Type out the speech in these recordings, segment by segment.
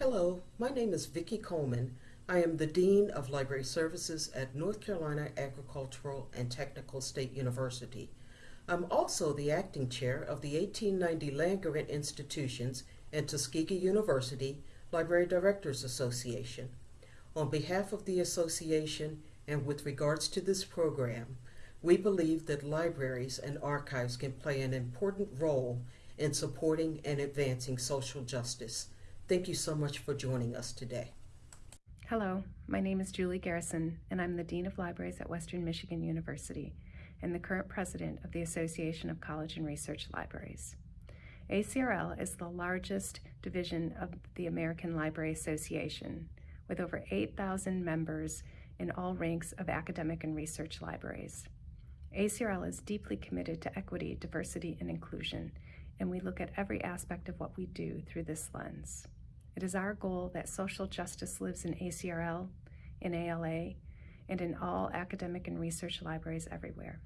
Hello, my name is Vicki Coleman. I am the Dean of Library Services at North Carolina Agricultural and Technical State University. I'm also the acting chair of the 1890 Land Grant Institutions and Tuskegee University Library Directors Association. On behalf of the association and with regards to this program, we believe that libraries and archives can play an important role in supporting and advancing social justice. Thank you so much for joining us today. Hello, my name is Julie Garrison, and I'm the Dean of Libraries at Western Michigan University and the current president of the Association of College and Research Libraries. ACRL is the largest division of the American Library Association, with over 8,000 members in all ranks of academic and research libraries. ACRL is deeply committed to equity, diversity, and inclusion, and we look at every aspect of what we do through this lens. It is our goal that social justice lives in ACRL, in ALA, and in all academic and research libraries everywhere.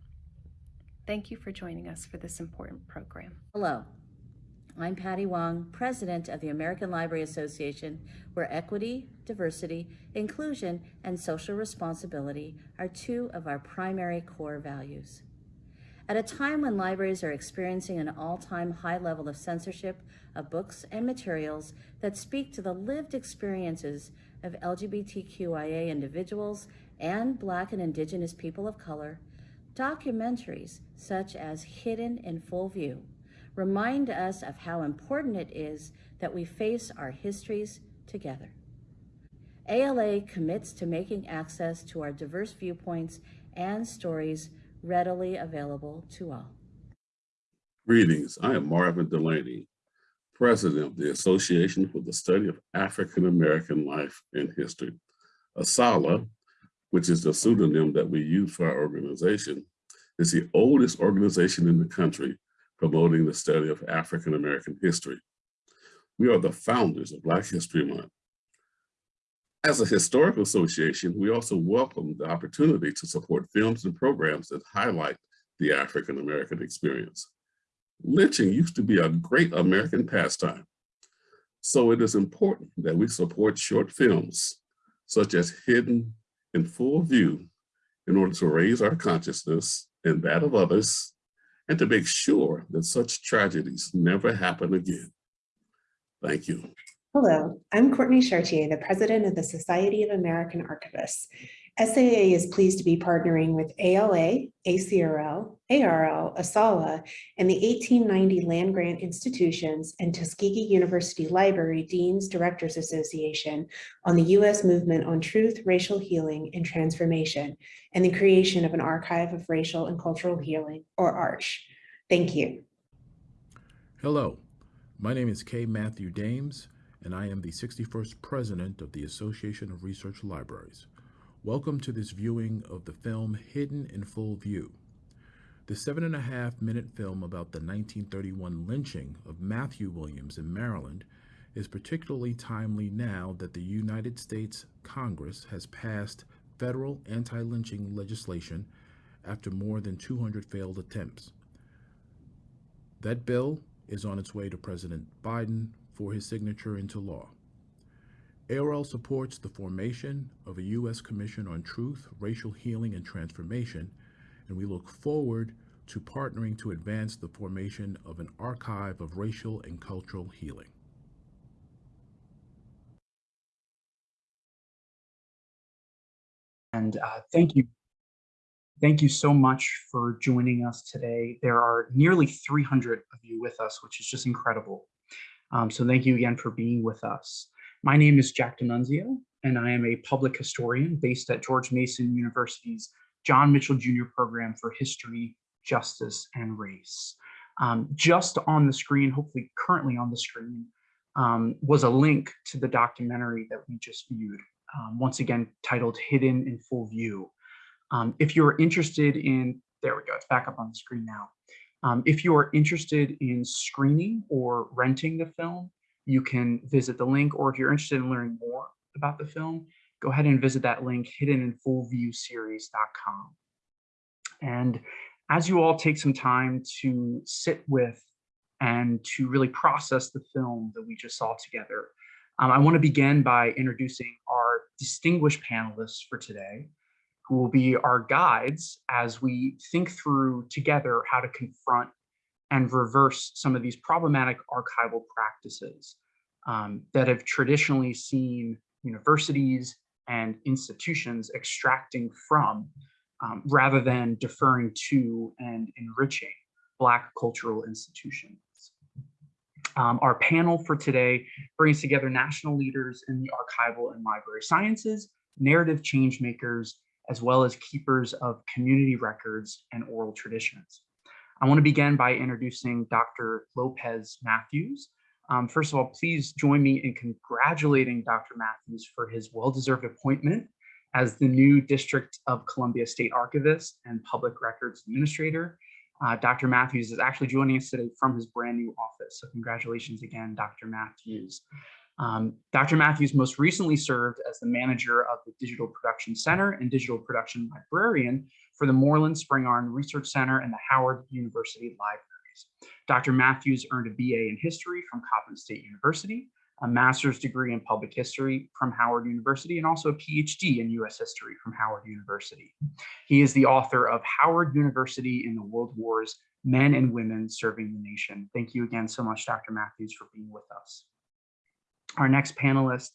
Thank you for joining us for this important program. Hello, I'm Patty Wong, President of the American Library Association, where equity, diversity, inclusion, and social responsibility are two of our primary core values. At a time when libraries are experiencing an all-time high level of censorship of books and materials that speak to the lived experiences of LGBTQIA individuals and Black and Indigenous people of color, documentaries such as Hidden in Full View remind us of how important it is that we face our histories together. ALA commits to making access to our diverse viewpoints and stories readily available to all. Greetings, I am Marvin Dulaney, President of the Association for the Study of African American Life and History. ASALH, which is the pseudonym that we use for our organization, is the oldest organization in the country promoting the study of African American history. We are the founders of Black History Month. As a historical association, we also welcome the opportunity to support films and programs that highlight the African American experience. Lynching used to be a great American pastime. So it is important that we support short films, such as Hidden in Full View, in order to raise our consciousness and that of others, and to make sure that such tragedies never happen again. Thank you. Hello, I'm Courtney Chartier, the president of the Society of American Archivists. SAA is pleased to be partnering with ALA, ACRL, ARL, ASALH, and the 1890 Land Grant Institutions and Tuskegee University Library Deans Directors Association on the U.S. movement on truth, racial healing, and transformation, and the creation of an archive of racial and cultural healing, or ARCH. Thank you. Hello, my name is K. Matthew Dames, and I am the 61st President of the Association of Research Libraries. Welcome to this viewing of the film Hidden in Full View. The seven and a half minute film about the 1931 lynching of Matthew Williams in Maryland is particularly timely now that the United States Congress has passed federal anti-lynching legislation after more than 200 failed attempts. That bill is on its way to President Biden for his signature into law. ARL supports the formation of a U.S. Commission on Truth, Racial Healing, and Transformation, and we look forward to partnering to advance the formation of an archive of racial and cultural healing. And uh, thank you. Thank you so much for joining us today. There are nearly 300 of you with us, which is just incredible. Um, so thank you again for being with us. My name is Jack D'Annunzio, and I am a public historian based at George Mason University's John Mitchell Jr. Program for History, Justice, and Race. Um, just on the screen, hopefully currently on the screen, um, was a link to the documentary that we just viewed, um, once again titled Hidden in Full View. Um, if you're interested in, there we go, it's back up on the screen now. Um, if you are interested in screening or renting the film, you can visit the link, or if you're interested in learning more about the film, go ahead and visit that link, hiddeninfullviewseries.com. And as you all take some time to sit with and to really process the film that we just saw together, Um, I want to begin by introducing our distinguished panelists for today, who will be our guides as we think through together how to confront and reverse some of these problematic archival practices um, that have traditionally seen universities and institutions extracting from um, rather than deferring to and enriching Black cultural institutions. Um, our panel for today brings together national leaders in the archival and library sciences, narrative change makers, as well as keepers of community records and oral traditions. I want to begin by introducing Dr. Lopez Matthews. Um, first of all, please join me in congratulating Dr. Matthews for his well-deserved appointment as the new District of Columbia State Archivist and Public Records Administrator. Uh, Dr. Matthews is actually joining us today from his brand new office. So congratulations again, Dr. Matthews. Um, Dr. Matthews most recently served as the manager of the Digital Production Center and Digital Production Librarian for the Moorland Spring Spingarn Research Center and the Howard University Libraries. Dr. Matthews earned a BA in history from Coppin State University, a master's degree in public history from Howard University, and also a PhD in US history from Howard University. He is the author of Howard University in the World Wars, Men and Women Serving the Nation. Thank you again so much, Dr. Matthews, for being with us. Our next panelist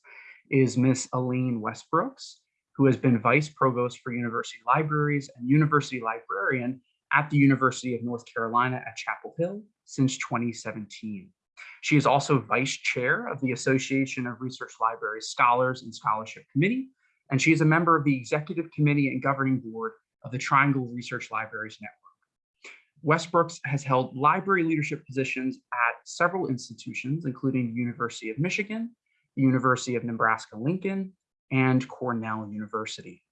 is Miss Elaine Westbrooks, who has been Vice Provost for University Libraries and University Librarian at the University of North Carolina at Chapel Hill since 2017. She is also Vice Chair of the Association of Research Libraries Scholars and Scholarship Committee, and she is a member of the Executive Committee and Governing Board of the Triangle Research Libraries Network. Westbrooks has held library leadership positions at several institutions, including University of Michigan, University of Nebraska-Lincoln, and Cornell University.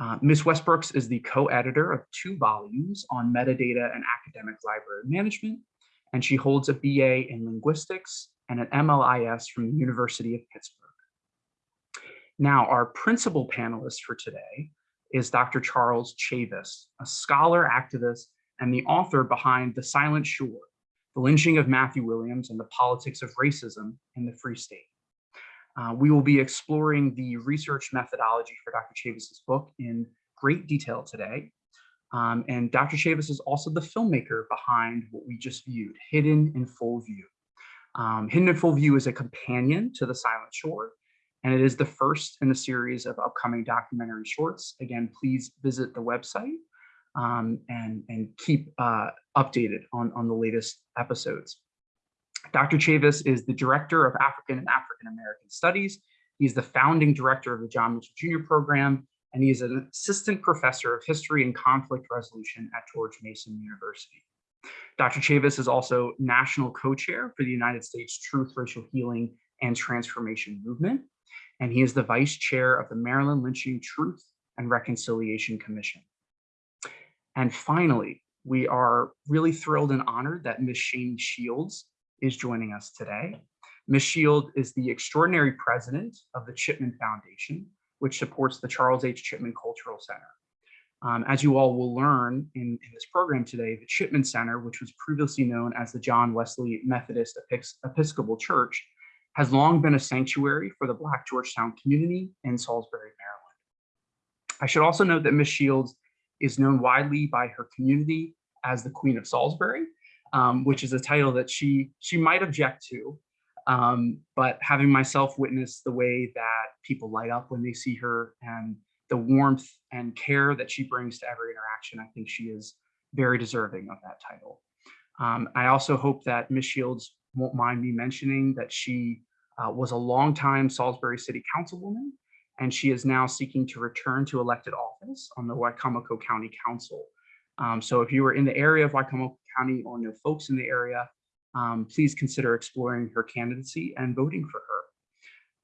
Uh, Ms. Westbrooks is the co-editor of two volumes on metadata and academic library management, and she holds a BA in linguistics and an MLIS from the University of Pittsburgh. Now, our principal panelist for today is Dr. Charles Chavis, a scholar, activist, and the author behind The Silent Shore, the lynching of Matthew Williams and the politics of racism in the Free State. Uh, we will be exploring the research methodology for Dr. Chavis's book in great detail today. Um, and Dr. Chavis is also the filmmaker behind what we just viewed, Hidden in Full View. Um, Hidden in Full View is a companion to The Silent Shore, and it is the first in a series of upcoming documentary shorts. Again, please visit the website um, and, and keep uh, updated on, on the latest episodes. Dr. Chavis is the Director of African and African American Studies. He's the founding director of the John Mitchell Jr. program, and he is an assistant professor of history and conflict resolution at George Mason University. Dr. Chavis is also national co-chair for the United States Truth, Racial Healing, and Transformation Movement, and he is the vice chair of the Maryland Lynching Truth and Reconciliation Commission. And finally, we are really thrilled and honored that Ms. Shanie Shields is joining us today. Ms. Shield is the extraordinary president of the Chipman Foundation, which supports the Charles H. Chipman Cultural Center. Um, as you all will learn in, in, this program today, the Chipman Center, which was previously known as the John Wesley Methodist Episcopal Church, has long been a sanctuary for the Black Georgetown community in Salisbury, Maryland. I should also note that Ms. Shields is known widely by her community as the Queen of Salisbury, um, which is a title that she she might object to. Um, but having myself witness the way that people light up when they see her and the warmth and care that she brings to every interaction, I think she is very deserving of that title. Um, I also hope that Ms. Shields won't mind me mentioning that she uh, was a longtime Salisbury City Councilwoman, and she is now seeking to return to elected office on the Wicomico County Council. Um, so if you are in the area of Wicomico County or know folks in the area, um, please consider exploring her candidacy and voting for her.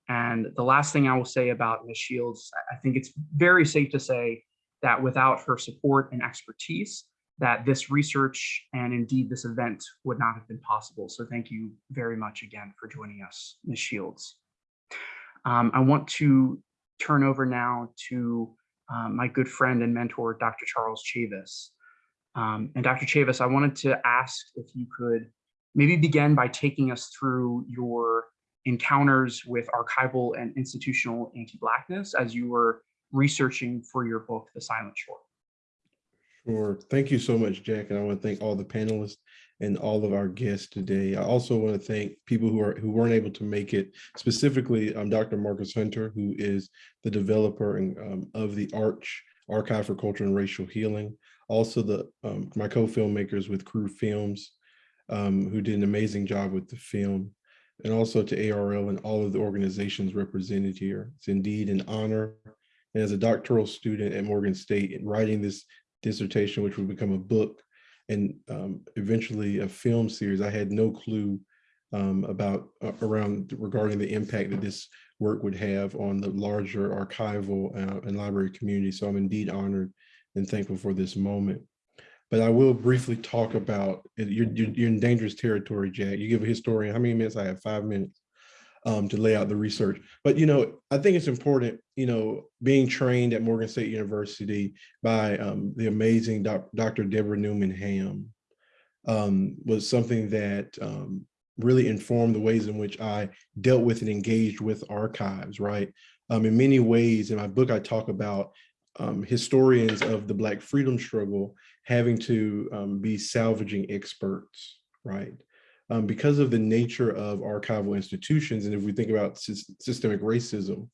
And the last thing I will say about Ms. Shields, I think it's very safe to say that without her support and expertise, that this research and indeed this event would not have been possible. So thank you very much again for joining us, Ms. Shields. Um, I want to turn over now to uh, my good friend and mentor, Dr. Charles Chavis. Um, and Dr. Chavis, I wanted to ask if you could maybe begin by taking us through your encounters with archival and institutional anti-Blackness as you were researching for your book, The Silent Shore. Sure. Thank you so much, Jack. And I want to thank all the panelists and all of our guests today. I also want to thank people who are who weren't able to make it, specifically um, Dr. Marcus Hunter, who is the developer and, um, of the Arch Archive for Culture and Racial Healing. Also, the um, my co-filmmakers with Crew Films, um, who did an amazing job with the film, and also to ARL and all of the organizations represented here. It's indeed an honor. And as a doctoral student at Morgan State, writing this dissertation, which would become a book and um, eventually a film series. I had no clue um, about uh, around regarding the impact that this work would have on the larger archival uh, and library community. So I'm indeed honored and thankful for this moment. But I will briefly talk about, you're, you're, you're in dangerous territory, Jack. You give a historian, how many minutes? I have five minutes um, to lay out the research. But, you know, I think it's important, you know, being trained at Morgan State University by um, the amazing doc, Dr. Deborah Newman Ham um, was something that um, really informed the ways in which I dealt with and engaged with archives, right? Um, in many ways, in my book, I talk about um, historians of the Black freedom struggle having to be salvaging experts, right? Um, because of the nature of archival institutions, and if we think about sy systemic racism,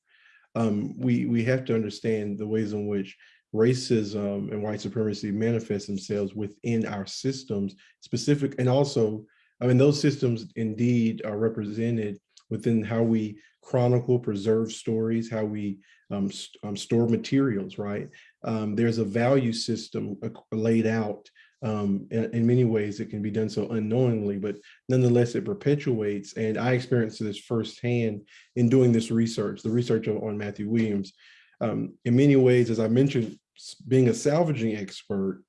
um, we, we have to understand the ways in which racism and white supremacy manifest themselves within our systems, specific, and also, I mean, those systems indeed are represented within how we chronicle, preserve stories, how we um, st um, store materials, right? Um, there's a value system uh, laid out um, in, in, many ways it can be done so unknowingly, but nonetheless it perpetuates. And I experienced this firsthand in doing this research, the research on Matthew Williams. Um, in many ways, as I mentioned, being a salvaging expert,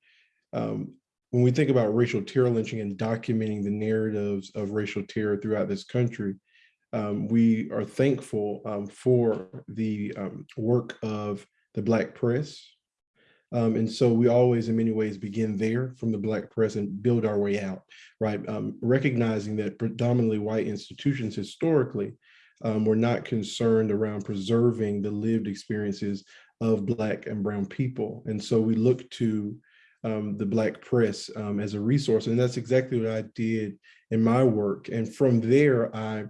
um, when we think about racial terror lynching and documenting the narratives of racial terror throughout this country, um, we are thankful um, for the um, work of the Black press, um, and so we always, in many ways, begin there from the Black press and build our way out, right? Um, recognizing that predominantly white institutions historically um, were not concerned around preserving the lived experiences of Black and Brown people. And so we look to um, the Black press um, as a resource. And that's exactly what I did in my work. And from there, I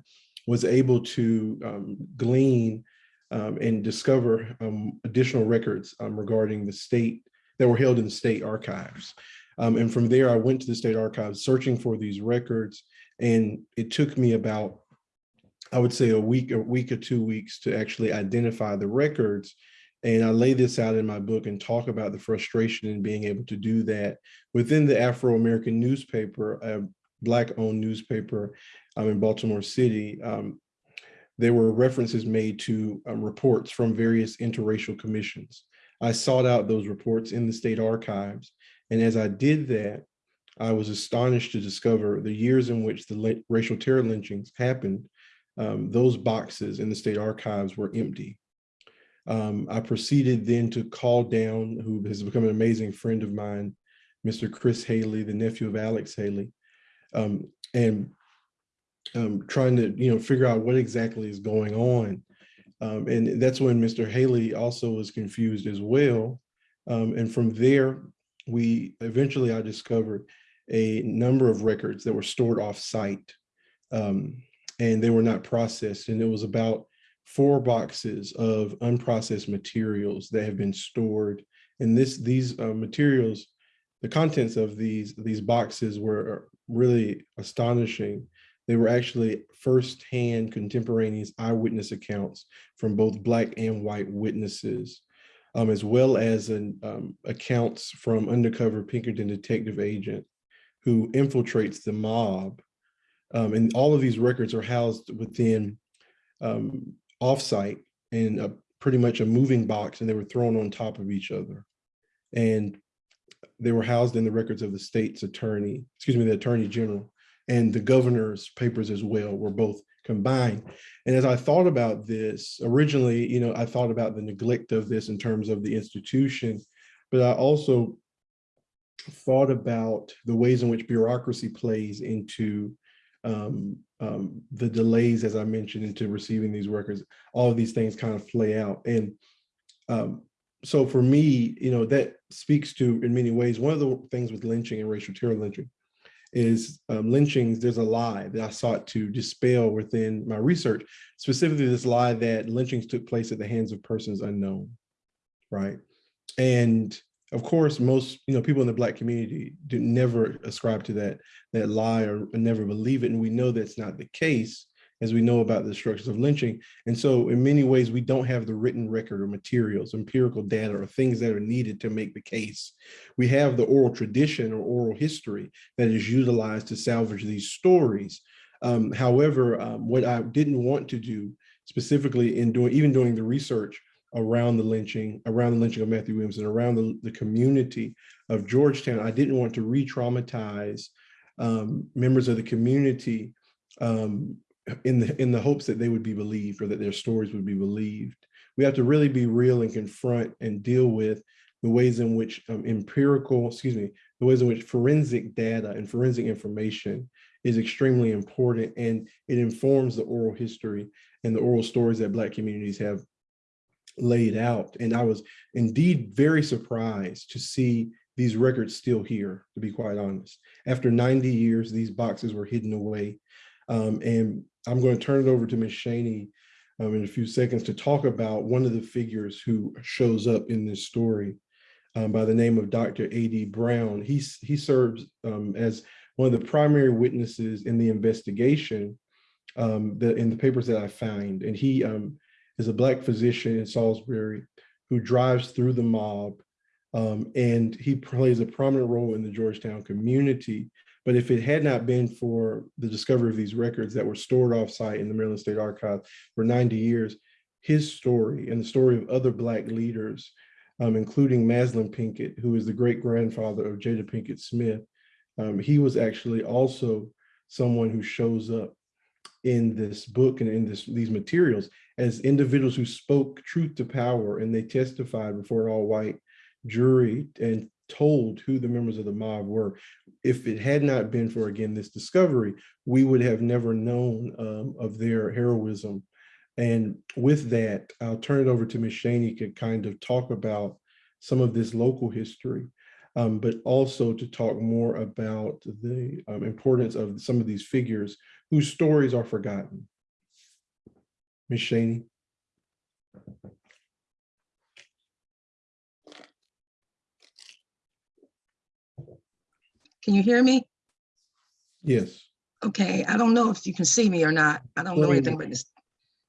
was able to um, glean um, and discover um, additional records um, regarding the state that were held in the state archives. Um, and from there, I went to the state archives searching for these records. And it took me about, I would say a week, a week or two weeks to actually identify the records. And I lay this out in my book and talk about the frustration in being able to do that within the Afro-American newspaper, a Black owned newspaper um, in Baltimore City. Um, there were references made to um, reports from various interracial commissions. I sought out those reports in the state archives. And as I did that, I was astonished to discover the years in which the racial terror lynchings happened, um, those boxes in the state archives were empty. Um, I proceeded then to call down, who has become an amazing friend of mine, Mr. Chris Haley, the nephew of Alex Haley, um, and um, trying to you know figure out what exactly is going on. Um, and that's when Mr. Haley also was confused as well. Um, and from there, we eventually I discovered a number of records that were stored off site um, and they were not processed. And it was about four boxes of unprocessed materials that have been stored. And this these uh, materials, the contents of these, these boxes were really astonishing they were actually firsthand contemporaneous eyewitness accounts from both Black and white witnesses, um, as well as an, um, accounts from undercover Pinkerton detective agent who infiltrates the mob. Um, and all of these records are housed within um, offsite in a, pretty much a moving box and they were thrown on top of each other. And they were housed in the records of the state's attorney, excuse me, the attorney general and the governor's papers as well were both combined. And as I thought about this, originally, you know, I thought about the neglect of this in terms of the institution, but I also thought about the ways in which bureaucracy plays into um, um, the delays, as I mentioned, into receiving these records, all of these things kind of play out. And um, so for me, you know, that speaks to, in many ways, one of the things with lynching and racial terror lynching is um, lynchings, there's a lie that I sought to dispel within my research, specifically this lie that lynchings took place at the hands of persons unknown, right? And of course, most you know people in the Black community do never ascribe to that that lie or never believe it, and we know that's not the case as we know about the structures of lynching. And so in many ways, we don't have the written record or materials, empirical data, or things that are needed to make the case. We have the oral tradition or oral history that is utilized to salvage these stories. Um, however, um, what I didn't want to do specifically in doing, even doing the research around the lynching, around the lynching of Matthew Williams and around the, the community of Georgetown, I didn't want to re-traumatize um, members of the community um, in the in the hopes that they would be believed or that their stories would be believed. We have to really be real and confront and deal with the ways in which um, empirical, excuse me, the ways in which forensic data and forensic information is extremely important and it informs the oral history and the oral stories that Black communities have laid out. And I was indeed very surprised to see these records still here, to be quite honest. After 90 years, these boxes were hidden away. Um, and I'm going to turn it over to Ms. Shanie um, in a few seconds to talk about one of the figures who shows up in this story um, by the name of Dr. A.D. Brown. He's, he serves um, as one of the primary witnesses in the investigation um, in the papers that I find. And he um, is a Black physician in Salisbury who drives through the mob um, and he plays a prominent role in the Georgetown community but if it had not been for the discovery of these records that were stored offsite in the Maryland State Archive for 90 years, his story and the story of other Black leaders, um, including Maslin Pinkett, who is the great grandfather of Jada Pinkett Smith, um, he was actually also someone who shows up in this book and in this, these materials as individuals who spoke truth to power and they testified before an all white jury and told who the members of the mob were. If it had not been for, again, this discovery, we would have never known um, of their heroism. And with that, I'll turn it over to Ms. Shanie to kind of talk about some of this local history, um, but also to talk more about the um, importance of some of these figures whose stories are forgotten. Ms. Shanie. Can you hear me? Yes. Okay, I don't know if you can see me or not. I don't know anything about this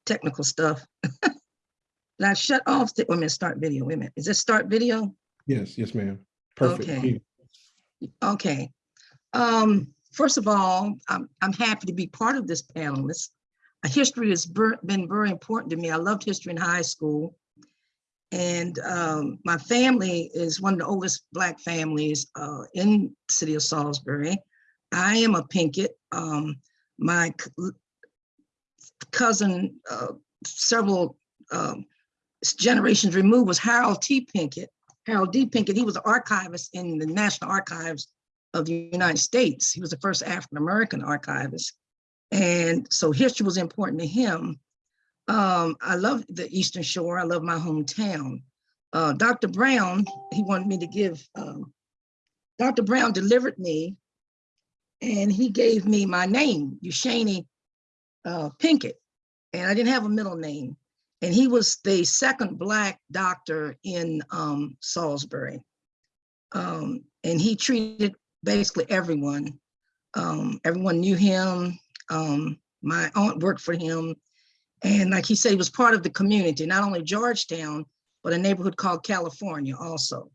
technical stuff. I shut off the, minute, start video, wait a minute. Is this start video? Yes, yes, ma'am. Perfect. Okay. Okay. Um, first of all, I'm, I'm happy to be part of this panel. This uh, history has been very important to me. I loved history in high school. And um, my family is one of the oldest Black families uh, in city of Salisbury. I am a Pinkett. Um, my cousin, uh, several um, generations removed, was Harold T. Pinkett. Harold D. Pinkett, he was an archivist in the National Archives of the United States. He was the first African-American archivist. And so history was important to him. Um, I love the Eastern Shore. I love my hometown. Uh, Dr. Brown, he wanted me to give, um, Dr. Brown delivered me and he gave me my name, Ushani uh, Pinkett. And I didn't have a middle name. And he was the second Black doctor in um, Salisbury. Um, and he treated basically everyone. Um, everyone knew him. Um, my aunt worked for him. And like he said, he was part of the community, not only Georgetown, but a neighborhood called California also.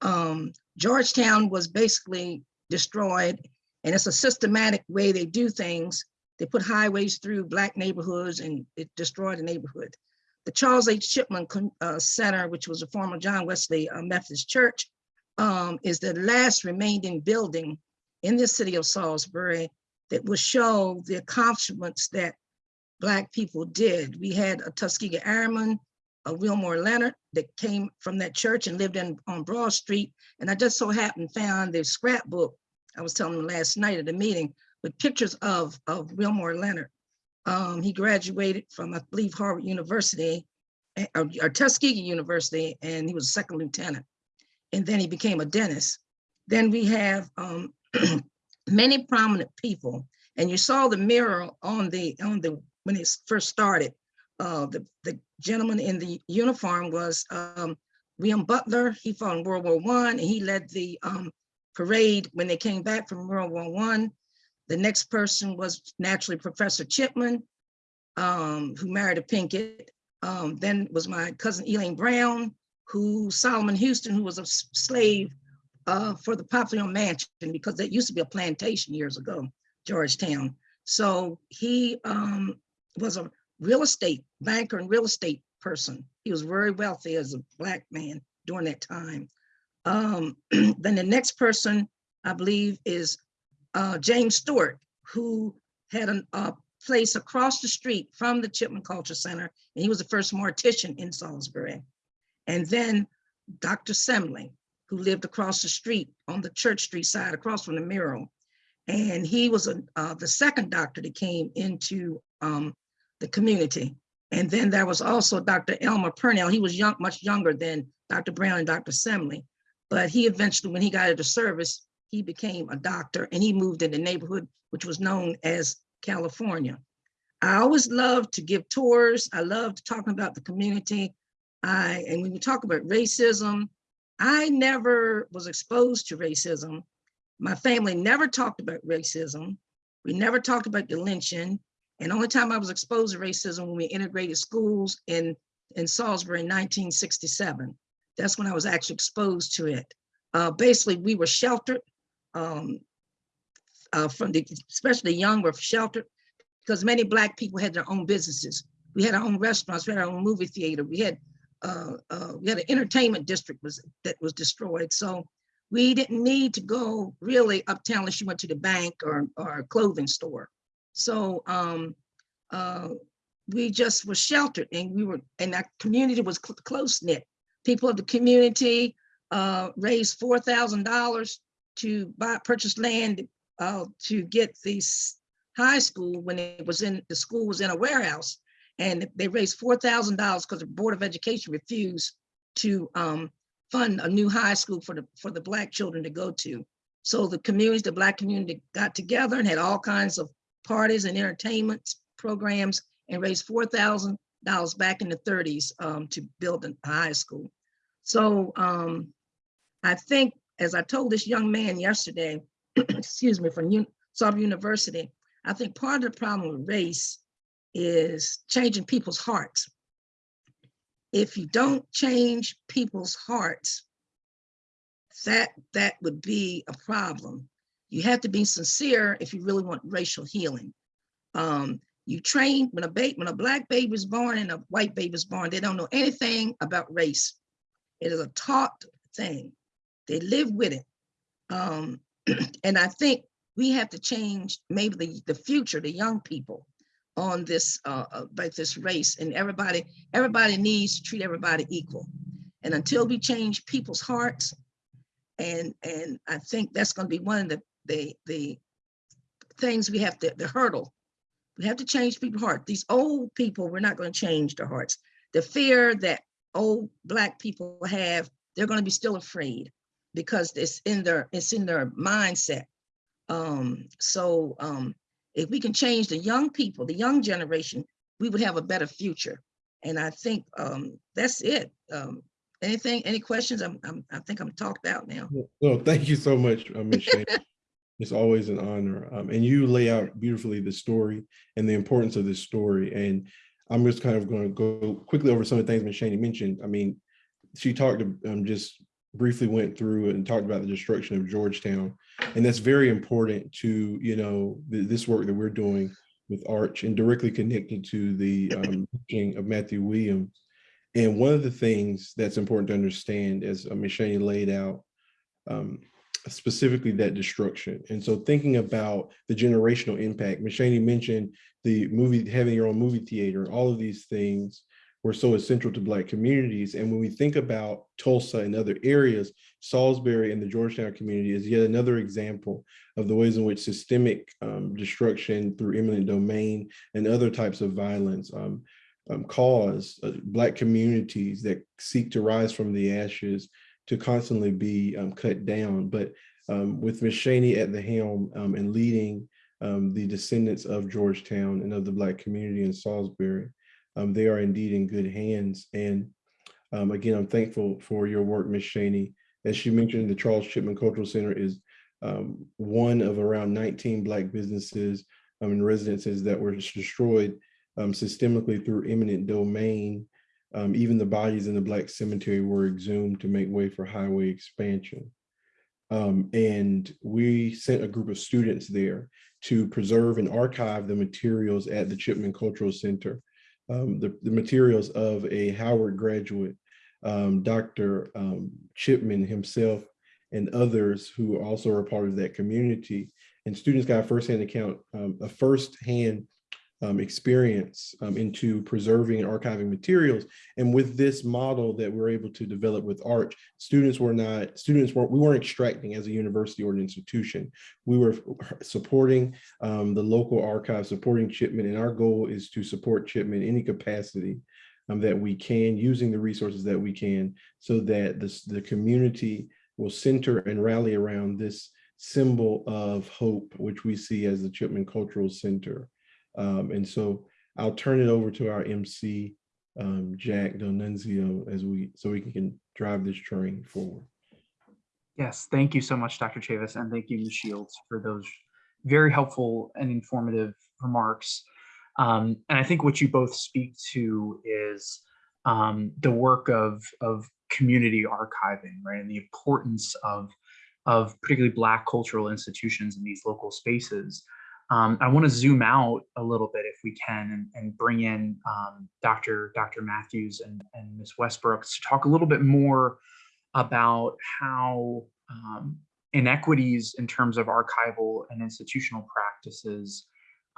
Um, Georgetown was basically destroyed and it's a systematic way they do things. They put highways through black neighborhoods and it destroyed the neighborhood. The Charles H. Chipman Con- uh, Center, which was a former John Wesley uh, Methodist Church, um, is the last remaining building in the city of Salisbury that will show the accomplishments that Black people did. We had a Tuskegee Airman, a Wilmore Leonard that came from that church and lived in on Broad Street. And I just so happened found the scrapbook, I was telling them last night at the meeting, with pictures of, of Wilmore Leonard. Um, he graduated from, I believe, Harvard University, eh, or, or Tuskegee University, and he was a second lieutenant. And then he became a dentist. Then we have um, many prominent people, and you saw the mirror on the on the when it first started. Uh, the the gentleman in the uniform was um, William Butler. He fought in World War One, and he led the um, parade when they came back from World War One. The next person was naturally Professor Chipman, um, who married a Pinkett. Um, then was my cousin Elaine Brown, who Solomon Houston, who was a slave uh, for the Poplar Hill Mansion, because that used to be a plantation years ago, Georgetown. So he um, was a real estate banker and real estate person. He was very wealthy as a black man during that time. Um, then the next person, I believe, is uh, James Stewart, who had a place across the street from the Chipman Culture Center, and he was the first mortician in Salisbury. And then Dr. Semley, who lived across the street on the Church Street side, across from the mural. And he was a, uh, the second doctor that came into um, the community. And then there was also Dr. Elmer Purnell. He was young, much younger than Dr. Brown and Dr. Semley. But he eventually, when he got into service, he became a doctor and he moved in the neighborhood, which was known as California. I always love to give tours. I love talking about the community. I, and when we talk about racism, I never was exposed to racism. My family never talked about racism. We never talked about the lynching. And only time I was exposed to racism when we integrated schools in, in Salisbury in 1967. That's when I was actually exposed to it. Uh, basically, we were sheltered um, uh, from the, especially the young were sheltered because many Black people had their own businesses. We had our own restaurants, we had our own movie theater, we had uh, uh, we had an entertainment district was that was destroyed. So we didn't need to go really uptown unless you went to the bank or, or a clothing store. So um, uh, we just were sheltered and we were, and our community was cl- close knit. People of the community uh, raised four thousand dollars to buy, purchase land uh, to get this high school when it was in, the school was in a warehouse. And they raised four thousand dollars because the Board of Education refused to um, fund a new high school for the, for the black children to go to. So the communities, the black community got together and had all kinds of parties and entertainment programs and raised four thousand dollars back in the thirties um, to build a high school. So um, I think, as I told this young man yesterday, excuse me, from Salisbury University, I think part of the problem with race is changing people's hearts. If you don't change people's hearts, that that would be a problem. You have to be sincere if you really want racial healing. Um, you train when a baby, when a black baby is born and a white baby is born, they don't know anything about race. It is a taught thing. They live with it. Um, and I think we have to change maybe the, the future, the young people on this, uh, about this race and everybody, everybody needs to treat everybody equal. And until we change people's hearts, and, and I think that's gonna be one of the, the, the things we have to, the hurdle. We have to change people's heart. These old people, we're not gonna change their hearts. The fear that old black people have, they're gonna be still afraid because it's in their, it's in their mindset. Um, so, um, if we can change the young people, the young generation, we would have a better future. And I think, um, that's it. Um, anything, any questions? I'm, I'm, I think I'm talked out now. No, thank you so much, uh, Ms. It's always an honor. Um, and you lay out beautifully the story and the importance of this story. And I'm just kind of going to go quickly over some of the things Ms. Shane mentioned. I mean, she talked, um, just briefly went through and talked about the destruction of Georgetown. And that's very important to, you know, th- this work that we're doing with Arch and directly connected to the um, teaching of Matthew Williams. And one of the things that's important to understand, as uh, Ms. Shane laid out, um, specifically that destruction. And so thinking about the generational impact, Ms. Shane mentioned the movie, having your own movie theater, all of these things were so essential to Black communities. And when we think about Tulsa and other areas, Salisbury and the Georgetown community is yet another example of the ways in which systemic um, destruction through eminent domain and other types of violence um, um, cause uh, Black communities that seek to rise from the ashes to constantly be um, cut down. But um, with Ms. Cheney at the helm um, and leading um, the descendants of Georgetown and of the Black community in Salisbury, um, they are indeed in good hands. And um, again, I'm thankful for your work, Ms. Cheney. As she mentioned, the Charles Chipman Cultural Center is one of around 19 Black businesses and residences that were destroyed systemically through eminent domain. Um, even the bodies in the Black cemetery were exhumed to make way for highway expansion. Um, and we sent a group of students there to preserve and archive the materials at the Chipman Cultural Center, um, the, the materials of a Howard graduate, um, Dr. Um, Chipman himself, and others who also are part of that community. And students got a firsthand account, um, a firsthand um, experience um, into preserving and archiving materials. And with this model that we're able to develop with ARCH, students were not, students weren't, we weren't extracting as a university or an institution. We were supporting um, the local archive, supporting Chipman, and our goal is to support Chipman in any capacity um, that we can, using the resources that we can, so that this, the community will center and rally around this symbol of hope, which we see as the Chipman Cultural Center. Um, and so I'll turn it over to our MC, um, Jack Del Nunzio, as we, so we can drive this train forward. Yes, thank you so much, Dr. Chavis, and thank you, Ms. Shields, for those very helpful and informative remarks. Um, and I think what you both speak to is um, the work of, of community archiving, right, and the importance of, of particularly Black cultural institutions in these local spaces. Um, I want to zoom out a little bit if we can and, and bring in um, Dr. Dr. Matthews and, and Ms. Westbrooks to talk a little bit more about how um, inequities in terms of archival and institutional practices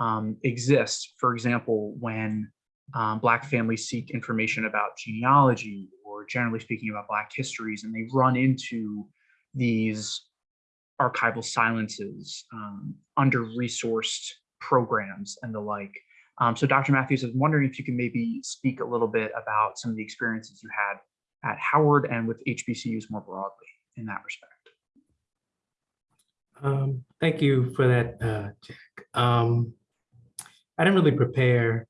um, exist. For example, when um, Black families seek information about genealogy or generally speaking about Black histories, and they run into these archival silences, um, under-resourced programs and the like. Um, so Dr. Matthews, I was wondering if you can maybe speak a little bit about some of the experiences you had at Howard and with HBCUs more broadly in that respect. Um, thank you for that, uh, Jack. Um, I didn't really prepare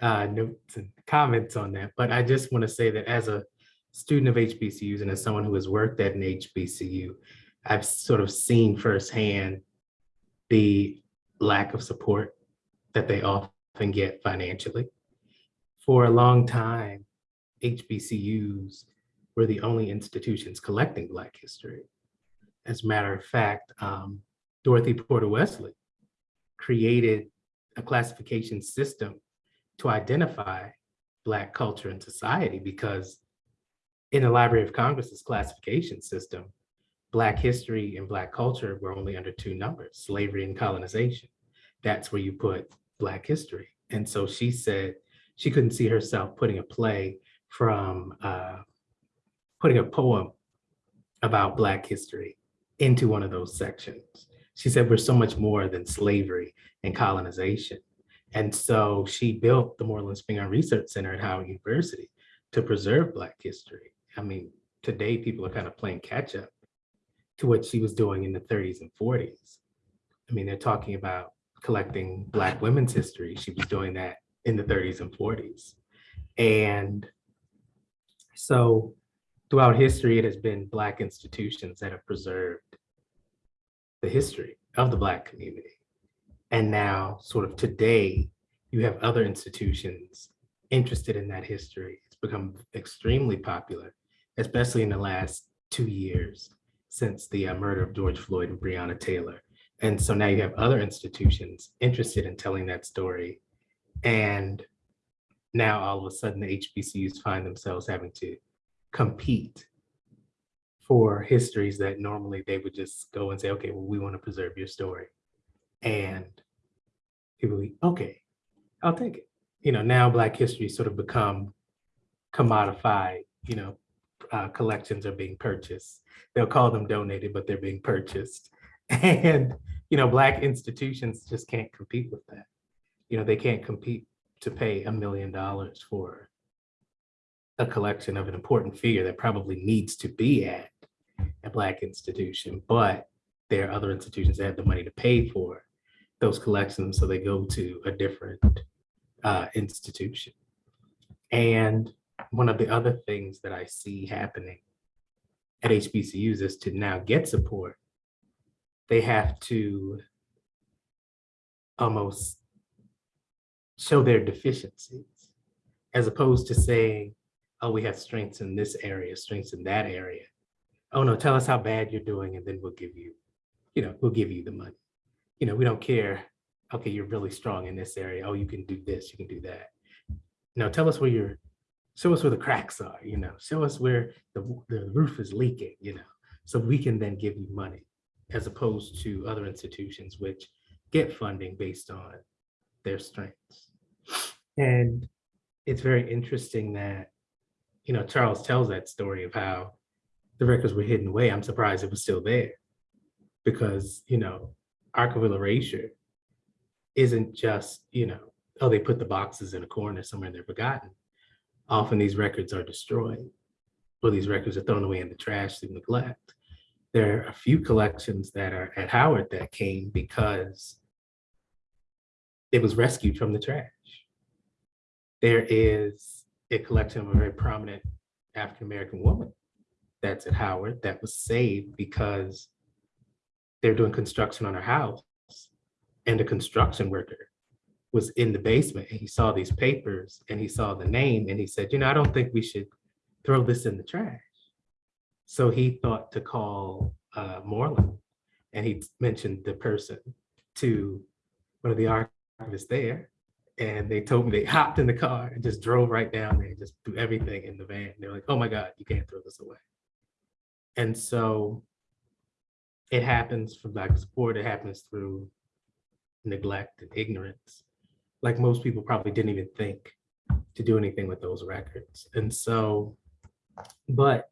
uh, notes and comments on that, but I just want to say that as a student of HBCUs and as someone who has worked at an HBCU, I've sort of seen firsthand the lack of support that they often get financially. For a long time, HBCUs were the only institutions collecting Black history. As a matter of fact, um, Dorothy Porter Wesley created a classification system to identify Black culture and society because in the Library of Congress's classification system, Black history and Black culture were only under two numbers, slavery and colonization. That's where you put Black history. And so she said she couldn't see herself putting a play from, uh, putting a poem about Black history into one of those sections. She said, we're so much more than slavery and colonization. And so she built the Moorland Spingarn Research Center at Howard University to preserve Black history. I mean, today people are kind of playing catch up to what she was doing in the 30s and 40s. I mean, they're talking about collecting Black women's history. She was doing that in the 30s and 40s. And so throughout history, it has been Black institutions that have preserved the history of the Black community. And now sort of today, you have other institutions interested in that history. It's become extremely popular, especially in the last two years since the uh, murder of George Floyd and Breonna Taylor. And so now you have other institutions interested in telling that story. And now all of a sudden the HBCUs find themselves having to compete for histories that normally they would just go and say, okay, well, we want to preserve your story. And people be, okay, I'll take it. You know, now Black history sort of become commodified, you know, uh, collections are being purchased. They'll call them donated, but they're being purchased. And, you know, Black institutions just can't compete with that. You know, they can't compete to pay a million dollars for a collection of an important figure that probably needs to be at a Black institution, but there are other institutions that have the money to pay for those collections, so they go to a different uh, institution. And one of the other things that I see happening at HBCUs is to now get support, they have to almost show their deficiencies as opposed to saying, oh, we have strengths in this area, strengths in that area. Oh no, tell us how bad you're doing and then we'll give you, you know, we'll give you the money. You know, we don't care, okay, you're really strong in this area. Oh, you can do this, you can do that. No, tell us where you're, show us where the cracks are, you know, show us where the, the roof is leaking, you know, so we can then give you money as opposed to other institutions which get funding based on their strengths. And it's very interesting that, you know, Charles tells that story of how the records were hidden away. I'm surprised it was still there because, you know, archival erasure isn't just, you know, oh, they put the boxes in a corner somewhere and they're forgotten. Often these records are destroyed or these records are thrown away in the trash through neglect. There are a few collections that are at Howard that came because it was rescued from the trash. There is a collection of a very prominent African-American woman that's at Howard that was saved because they're doing construction on her house and a construction worker was in the basement and he saw these papers and he saw the name and he said, you know, I don't think we should throw this in the trash. So he thought to call uh, Moorland and he mentioned the person to one of the archivists there. And they told me they hopped in the car and just drove right down there and just threw everything in the van. They're like, oh my God, you can't throw this away. And so it happens from lack of support. It happens through neglect and ignorance. Like most people probably didn't even think to do anything with those records. And so, but,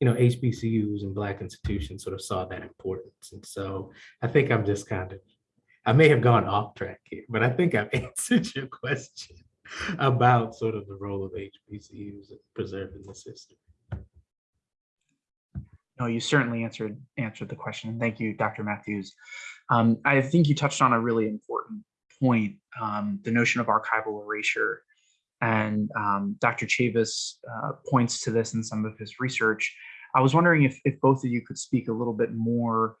you know, HBCUs and Black institutions sort of saw that importance. And so I think I'm just kind of, I may have gone off track here, but I think I've answered your question about sort of the role of HBCUs in preserving this history. No, you certainly answered answered the question. Thank you, Dr. Matthews. Um, I think you touched on a really important point, um, the notion of archival erasure. And um, Dr. Chavis uh, points to this in some of his research. I was wondering if, if both of you could speak a little bit more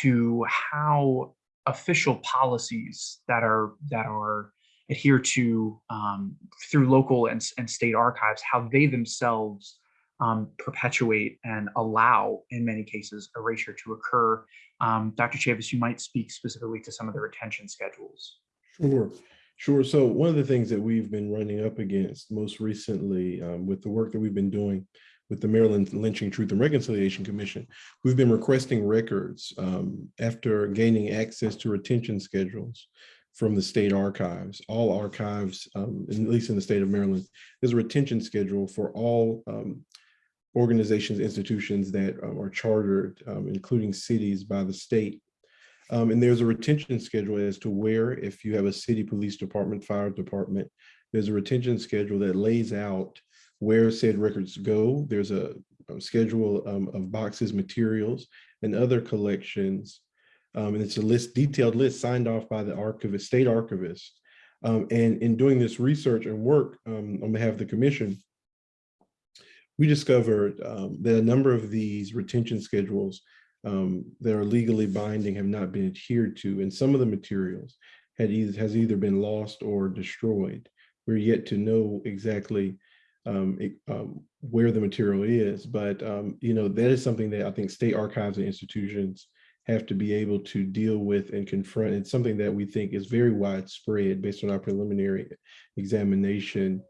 to how official policies that are that are adhered to um, through local and, and state archives, how they themselves um, perpetuate and allow, in many cases, erasure to occur. Um, Dr. Chavis, you might speak specifically to some of the retention schedules. Sure, sure. So one of the things that we've been running up against most recently um, with the work that we've been doing with the Maryland Lynching Truth and Reconciliation Commission, we've been requesting records um, after gaining access to retention schedules from the state archives. All archives, um, at least in the state of Maryland, there's a retention schedule for all um, organizations, institutions that um, are chartered, um, including cities by the state. Um, and there's a retention schedule as to where, if you have a city police department, fire department, there's a retention schedule that lays out where said records go. There's a, a schedule um, of boxes, materials, and other collections. Um, and it's a list, detailed list signed off by the archivist, state archivist. Um, and in doing this research and work on behalf of the commission, we discovered um, that a number of these retention schedules um, that are legally binding have not been adhered to, and some of the materials had either has either been lost or destroyed. We're yet to know exactly um, it, um, where the material is, but um, you know that is something that I think state archives and institutions have to be able to deal with and confront. It's something that we think is very widespread based on our preliminary examination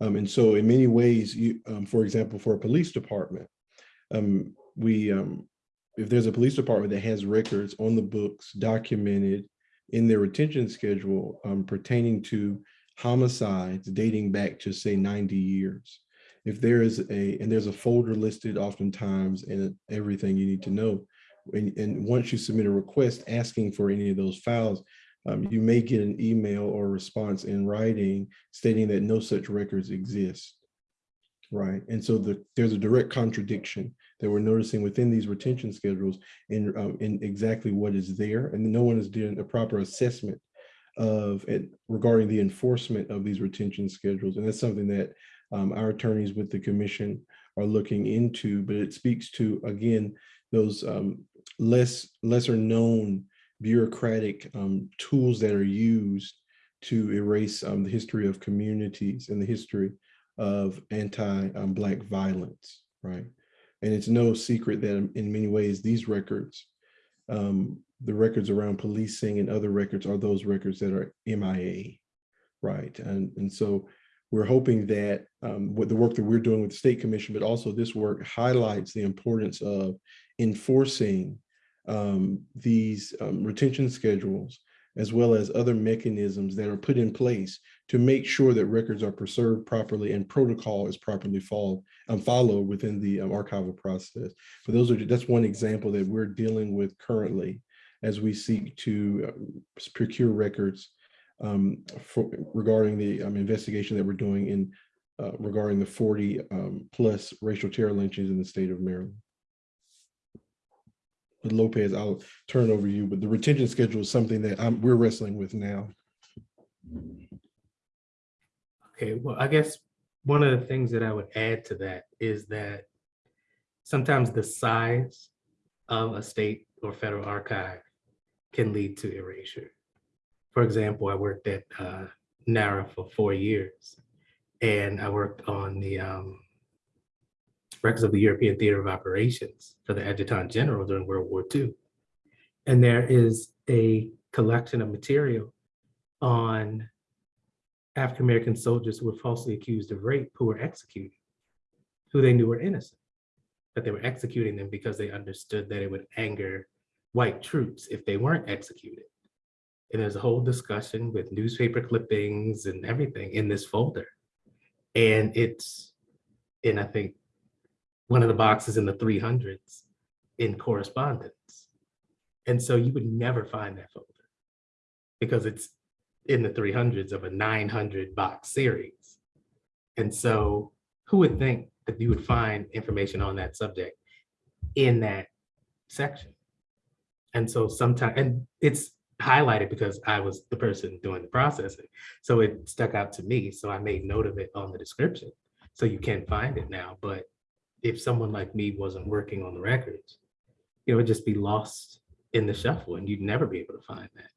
um, and so in many ways, you, um, for example, for a police department, we, um, if there's a police department that has records on the books documented in their retention schedule um, pertaining to homicides dating back to say 90 years, if there is a, and there's a folder listed oftentimes and everything you need to know. And, and once you submit a request asking for any of those files, um, you may get an email or response in writing stating that no such records exist. Right. And so the, there's a direct contradiction that we're noticing within these retention schedules in, um, in exactly what is there. And no one is doing a proper assessment of it regarding the enforcement of these retention schedules. And that's something that um, our attorneys with the commission are looking into, but it speaks to, again, those um, less lesser known bureaucratic um, tools that are used to erase um, the history of communities and the history of anti-Black violence, right? And it's no secret that in many ways, these records, um, the records around policing and other records are those records that are MIA, right? And, and so we're hoping that um, the work that we're doing with the State Commission, but also this work highlights the importance of enforcing um, these um, retention schedules, as well as other mechanisms that are put in place to make sure that records are preserved properly and protocol is properly followed, um, followed within the um, archival process. But those are that's one example that we're dealing with currently as we seek to uh, procure records um, for, regarding the um, investigation that we're doing in uh, regarding the 40 um, plus racial terror lynchings in the state of Maryland. But Lopez, I'll turn over you, but the retention schedule is something that I'm, we're wrestling with now. Okay, well, I guess one of the things that I would add to that is that sometimes the size of a state or federal archive can lead to erasure. For example, I worked at uh, NARA for four years, and I worked on the um, records of the European Theater of Operations for the Adjutant General during World War II. And there is a collection of material on African-American soldiers who were falsely accused of rape who were executed, who they knew were innocent, but they were executing them because they understood that it would anger white troops if they weren't executed. And there's a whole discussion with newspaper clippings and everything in this folder. And it's, and I think one of the boxes in the 300s in correspondence. And so you would never find that folder because it's in the 300s of a 900 box series. And so who would think that you would find information on that subject in that section? And so sometimes, and it's highlighted because I was the person doing the processing. So it stuck out to me. So I made note of it on the description. So you can find it now. But if someone like me wasn't working on the records, you know, it would just be lost in the shuffle and you'd never be able to find that.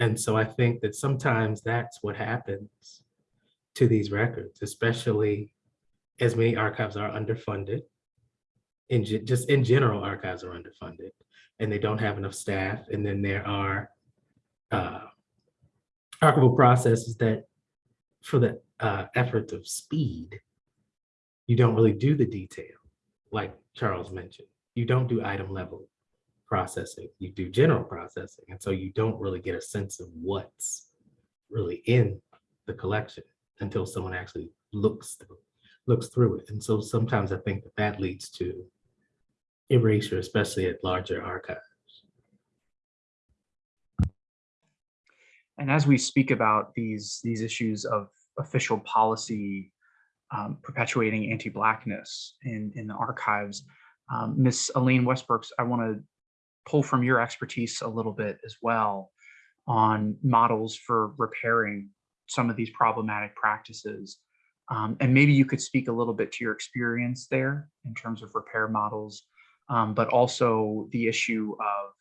And so I think that sometimes that's what happens to these records, especially as many archives are underfunded. In just in general, archives are underfunded and they don't have enough staff. And then there are uh, archival processes that for the uh, effort of speed, you don't really do the detail, like Charles mentioned. You don't do item level processing, you do general processing. And so you don't really get a sense of what's really in the collection until someone actually looks through, looks through it. And so sometimes I think that that leads to erasure, especially at larger archives. And as we speak about these, these issues of official policy um, perpetuating anti-Blackness in, in the archives, um, Ms. Elaine Westbrooks, I want to pull from your expertise a little bit as well on models for repairing some of these problematic practices. Um, and maybe you could speak a little bit to your experience there in terms of repair models, um, but also the issue of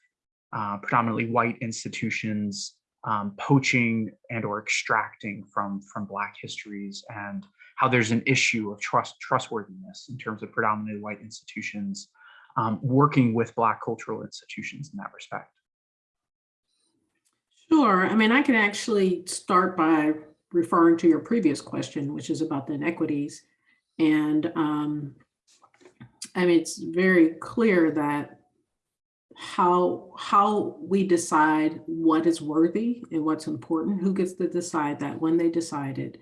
uh, predominantly white institutions um, poaching and or extracting from from Black histories and how there's an issue of trust trustworthiness in terms of predominantly white institutions um, working with Black cultural institutions in that respect? Sure. I mean, I can actually start by referring to your previous question, which is about the inequities. And um, I mean, it's very clear that how how we decide what is worthy and what's important, who gets to decide that when they decide it,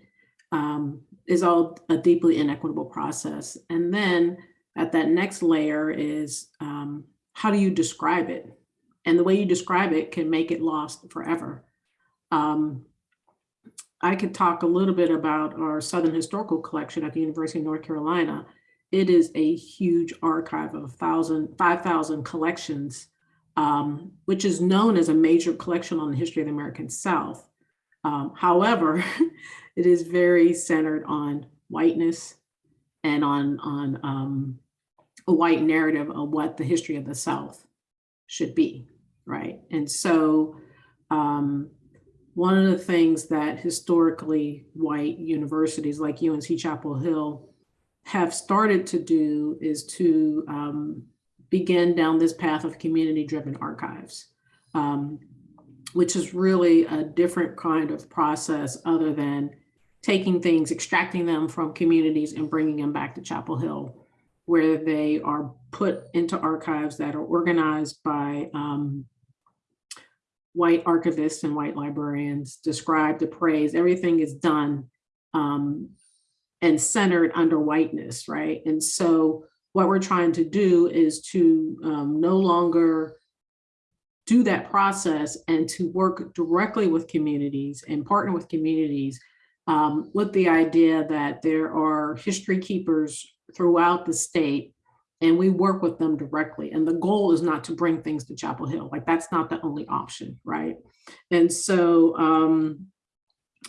um, is all a deeply inequitable process. And then at that next layer is um, how do you describe it? And the way you describe it can make it lost forever. Um, I could talk a little bit about our Southern Historical Collection at the University of North Carolina. It is a huge archive of 5,000 collections, um, which is known as a major collection on the history of the American South. Um, however, it is very centered on whiteness and on, on um, a white narrative of what the history of the South should be, right? And so um, one of the things that historically white universities like UNC Chapel Hill have started to do is to um, begin down this path of community-driven archives, um, which is really a different kind of process other than taking things, extracting them from communities and bringing them back to Chapel Hill, where they are put into archives that are organized by um, white archivists and white librarians, described, appraised, everything is done um, and centered under whiteness, right? And so what we're trying to do is to um, no longer do that process and to work directly with communities and partner with communities um, with the idea that there are history keepers throughout the state and we work with them directly. And the goal is not to bring things to Chapel Hill, like that's not the only option, right? And so um,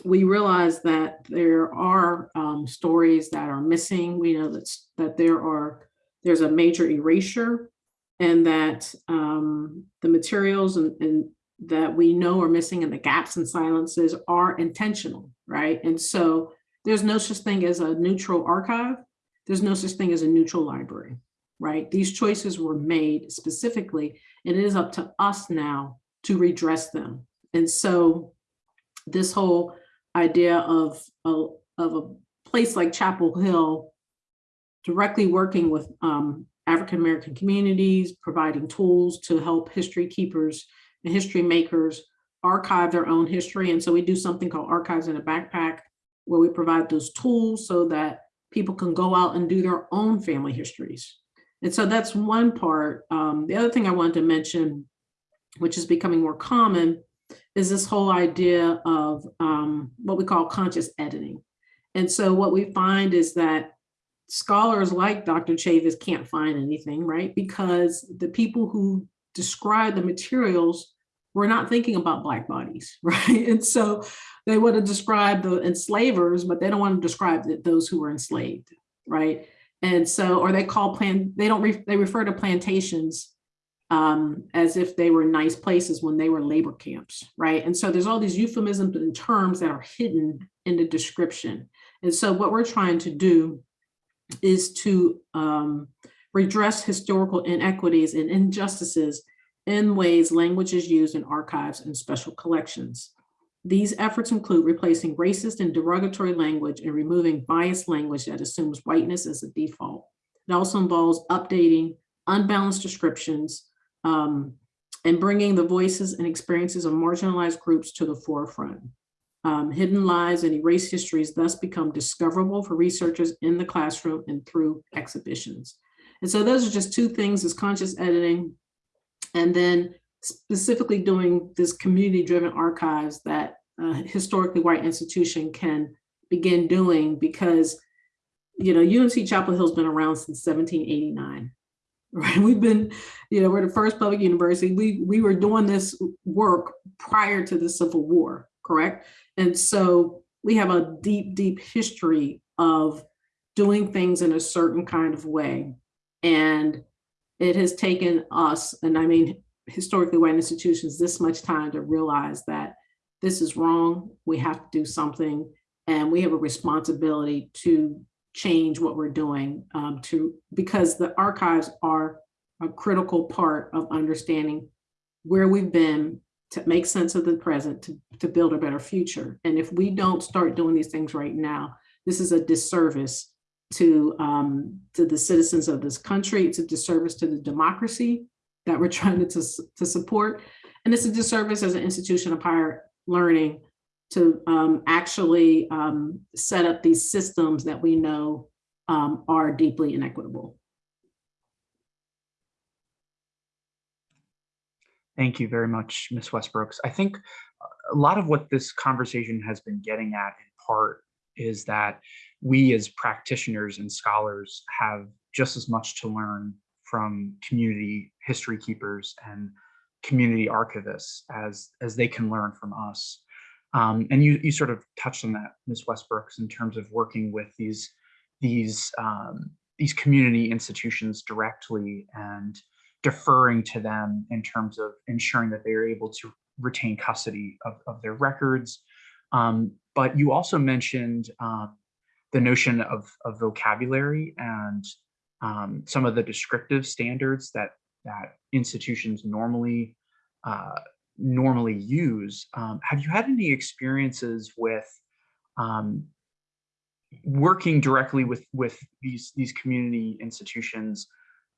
we realize that there are um, stories that are missing. We know that, that there are, there's a major erasure and that um, the materials and, and that we know are missing and the gaps and silences are intentional, right? And so there's no such thing as a neutral archive. There's no such thing as a neutral library right? These choices were made specifically, and it is up to us now to redress them. And so this whole idea of, of, of a place like Chapel Hill directly working with um, African-American communities, providing tools to help history keepers and history makers archive their own history. And so we do something called Archives in a Backpack, where we provide those tools so that people can go out and do their own family histories, and so that's one part. Um, the other thing I wanted to mention, which is becoming more common, is this whole idea of um, what we call conscious editing. And so what we find is that scholars like Dr. Chavis can't find anything, right? Because the people who describe the materials were not thinking about Black bodies, right? And so they want to describe the enslavers, but they don't want to describe those who were enslaved, right? And so, or they call plan, they don't, re, they refer to plantations um, as if they were nice places when they were labor camps, right? And so there's all these euphemisms and terms that are hidden in the description. And so what we're trying to do is to um, redress historical inequities and injustices in ways language is used in archives and special collections. These efforts include replacing racist and derogatory language and removing biased language that assumes whiteness as a default. It also involves updating unbalanced descriptions um, and bringing the voices and experiences of marginalized groups to the forefront. Um, hidden lies and erased histories thus become discoverable for researchers in the classroom and through exhibitions. And so those are just two things is conscious editing and then specifically doing this community-driven archives that historically white institution can begin doing because, you know, UNC Chapel Hill's been around since 1789, right? We've been, you know, we're the first public university. We, we were doing this work prior to the Civil War, correct? And so we have a deep, deep history of doing things in a certain kind of way. And it has taken us, and I mean, historically white institutions this much time to realize that this is wrong, we have to do something, and we have a responsibility to change what we're doing um, to because the archives are a critical part of understanding where we've been to make sense of the present to, to build a better future. And if we don't start doing these things right now, this is a disservice to, um, to the citizens of this country. It's a disservice to the democracy that we're trying to, to, support. And it's a disservice as an institution of higher learning to um, actually um, set up these systems that we know um, are deeply inequitable. Thank you very much, Ms. Westbrooks. I think a lot of what this conversation has been getting at in part is that we as practitioners and scholars have just as much to learn from community history keepers and community archivists as, as they can learn from us. Um, and you, you sort of touched on that, Ms. Westbrooks, in terms of working with these, these, um, these community institutions directly and deferring to them in terms of ensuring that they are able to retain custody of, of their records. Um, but you also mentioned uh, the notion of, of vocabulary and um, some of the descriptive standards that that institutions normally uh, normally use. Um, have you had any experiences with um, working directly with with these these community institutions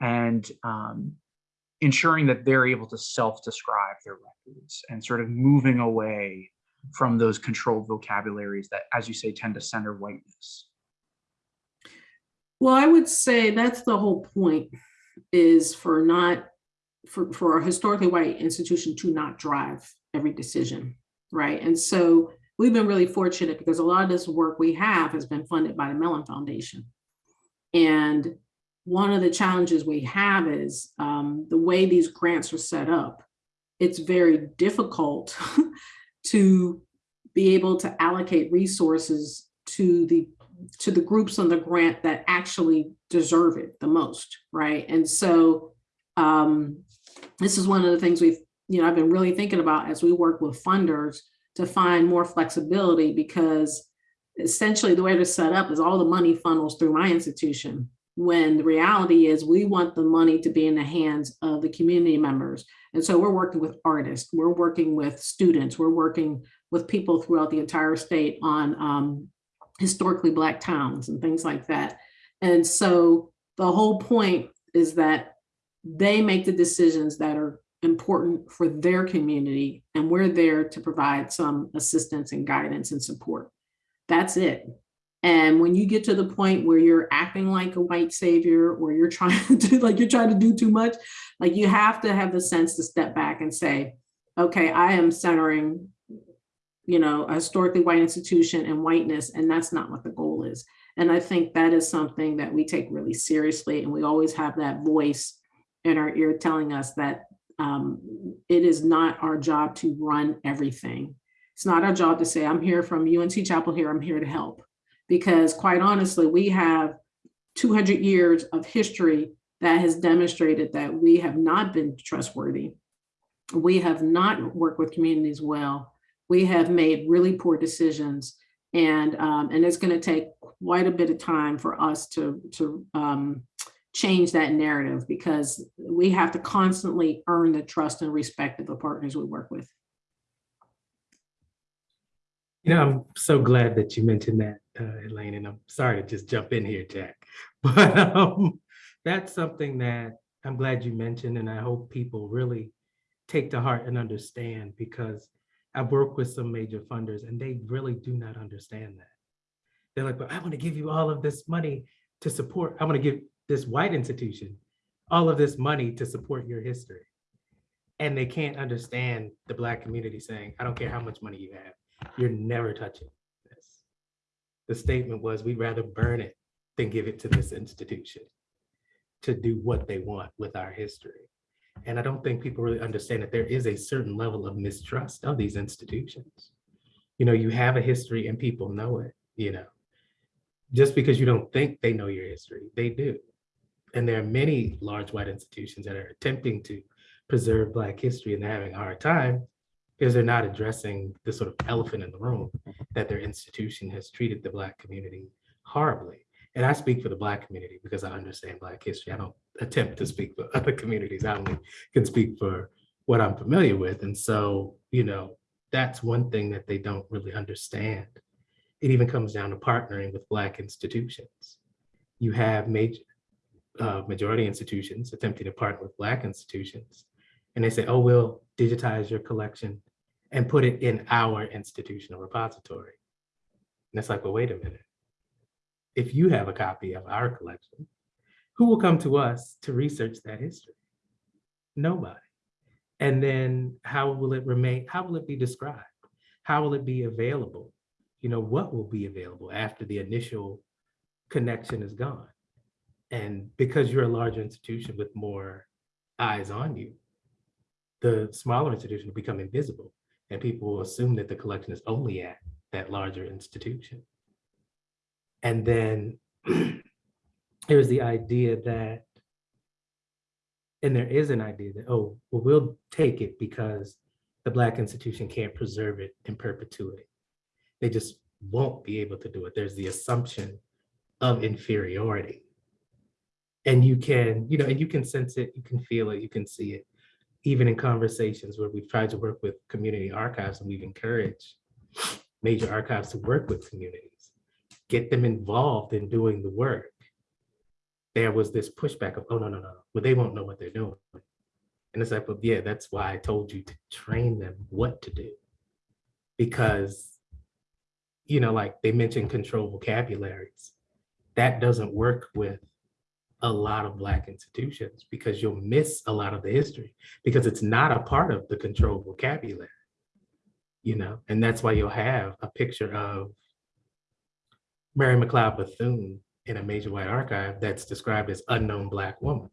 and um, ensuring that they're able to self-describe their records and sort of moving away from those controlled vocabularies that, as you say, tend to center whiteness? Well, I would say that's the whole point is for not for, for a historically white institution to not drive every decision, right? And so we've been really fortunate because a lot of this work we have has been funded by the Mellon Foundation. And one of the challenges we have is um, the way these grants are set up, it's very difficult to be able to allocate resources to the to the groups on the grant that actually deserve it the most, right? And so um, this is one of the things we've, you know, I've been really thinking about as we work with funders to find more flexibility because essentially the way they're set up is all the money funnels through my institution when the reality is we want the money to be in the hands of the community members. And so we're working with artists, we're working with students, we're working with people throughout the entire state on um, historically Black towns and things like that. And so the whole point is that they make the decisions that are important for their community and we're there to provide some assistance and guidance and support. That's it. And when you get to the point where you're acting like a white savior or you're trying to like you're trying to do too much, like you have to have the sense to step back and say, okay, I am centering, you know, a historically white institution and whiteness, and that's not what the goal is. And I think that is something that we take really seriously. And we always have that voice in our ear telling us that um, it is not our job to run everything. It's not our job to say, I'm here from UNC Chapel here, I'm here to help because quite honestly, we have 200 years of history that has demonstrated that we have not been trustworthy. We have not worked with communities well. We have made really poor decisions and, um, and it's gonna take quite a bit of time for us to, to um, change that narrative because we have to constantly earn the trust and respect of the partners we work with. You know, I'm so glad that you mentioned that, uh, Elaine, and I'm sorry to just jump in here, Jack. But um, that's something that I'm glad you mentioned, and I hope people really take to heart and understand because I've worked with some major funders and they really do not understand that. They're like, but I want to give you all of this money to support, I want to give this white institution all of this money to support your history. And they can't understand the Black community saying, I don't care how much money you have, you're never touching. The statement was, we'd rather burn it than give it to this institution to do what they want with our history. And I don't think people really understand that there is a certain level of mistrust of these institutions. You know, you have a history and people know it, you know. Just because you don't think they know your history, they do. And there are many large white institutions that are attempting to preserve Black history and they're having a hard time because they're not addressing the sort of elephant in the room that their institution has treated the Black community horribly. And I speak for the Black community because I understand Black history. I don't attempt to speak for other communities. I only can speak for what I'm familiar with. And so, you know, that's one thing that they don't really understand. It even comes down to partnering with Black institutions. You have major, uh, majority institutions attempting to partner with Black institutions. And they say, oh, we'll digitize your collection and put it in our institutional repository. And it's like, well, wait a minute. If you have a copy of our collection, who will come to us to research that history? Nobody. And then how will it remain? How will it be described? How will it be available? You know, what will be available after the initial connection is gone? And because you're a larger institution with more eyes on you, the smaller institution will become invisible and people will assume that the collection is only at that larger institution. And then there's the idea that, and there is an idea that, oh, well, we'll take it because the Black institution can't preserve it in perpetuity. They just won't be able to do it. There's the assumption of inferiority. And you can, you know, and you can sense it, you can feel it, you can see it, even in conversations where we've tried to work with community archives and we've encouraged major archives to work with communities, get them involved in doing the work. There was this pushback of, oh, no, no, no, well, they won't know what they're doing. And it's like, well, yeah, that's why I told you to train them what to do. Because, you know, like they mentioned control vocabularies. That doesn't work with a lot of Black institutions because you'll miss a lot of the history because it's not a part of the control vocabulary, you know, and that's why you'll have a picture of Mary McLeod Bethune in a major white archive that's described as unknown Black woman.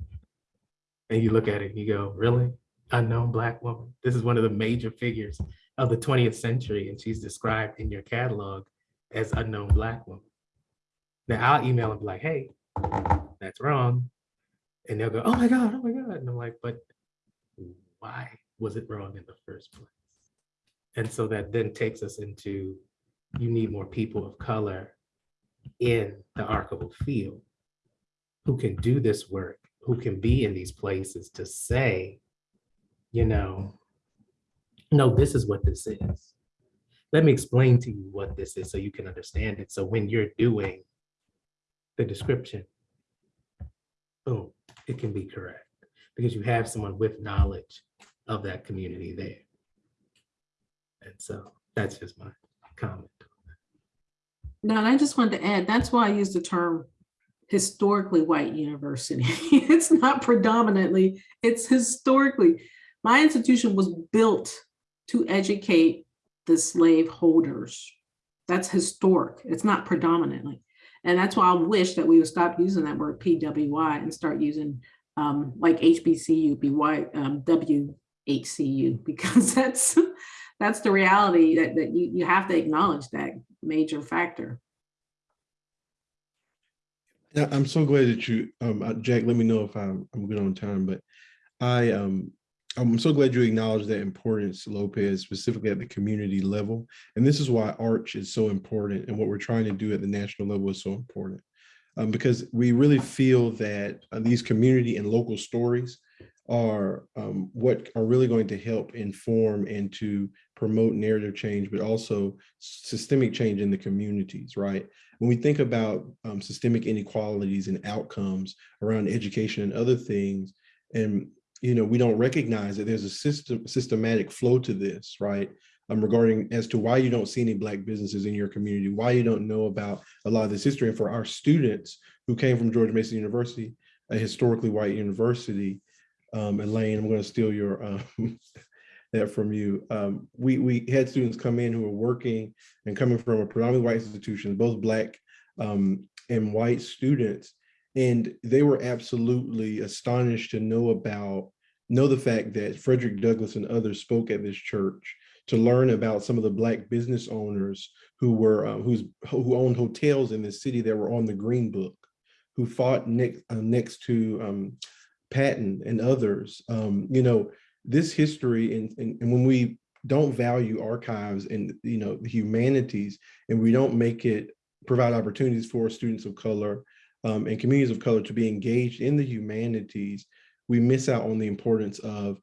And you look at it and you go, really? Unknown Black woman? This is one of the major figures of the 20th century and she's described in your catalog as unknown Black woman. Now I'll email and be like, hey, that's wrong. And they'll go, oh my God, oh my God. And I'm like, but why was it wrong in the first place? And so that then takes us into, you need more people of color in the archival field who can do this work, who can be in these places to say, you know, no, this is what this is. Let me explain to you what this is so you can understand it. So when you're doing the description, boom, it can be correct because you have someone with knowledge of that community there. And so that's just my comment. No, and I just wanted to add, that's why I use the term historically white university. it's not predominantly, it's historically. My institution was built to educate the slave holders. That's historic. It's not predominantly. And that's why I wish that we would stop using that word PWI and start using um, like HBCU, BY, um, WHCU, because that's that's the reality that, that you, you have to acknowledge that major factor. Yeah, I'm so glad that you, um, uh, Jack, let me know if I'm, I'm good on time, but I, um, I'm so glad you acknowledge that importance, Lopez, specifically at the community level. And this is why Arch is so important and what we're trying to do at the national level is so important. Um, because we really feel that uh, these community and local stories are um, what are really going to help inform and to promote narrative change, but also systemic change in the communities, right? When we think about um, systemic inequalities and outcomes around education and other things, and you know, we don't recognize that there's a system systematic flow to this, right? Um, regarding as to why you don't see any black businesses in your community, why you don't know about a lot of this history. And for our students who came from George Mason University, a historically white university, um, Elaine, I'm going to steal your um, that from you. Um, we we had students come in who were working and coming from a predominantly white institution, both black um, and white students, and they were absolutely astonished to know about know the fact that Frederick Douglass and others spoke at this church to learn about some of the black business owners who were uh, who's who owned hotels in the city that were on the Green Book, who fought next uh, next to um, Patton and others. Um, you know this history, and, and and when we don't value archives and you know the humanities, and we don't make it provide opportunities for students of color um, and communities of color to be engaged in the humanities, we miss out on the importance of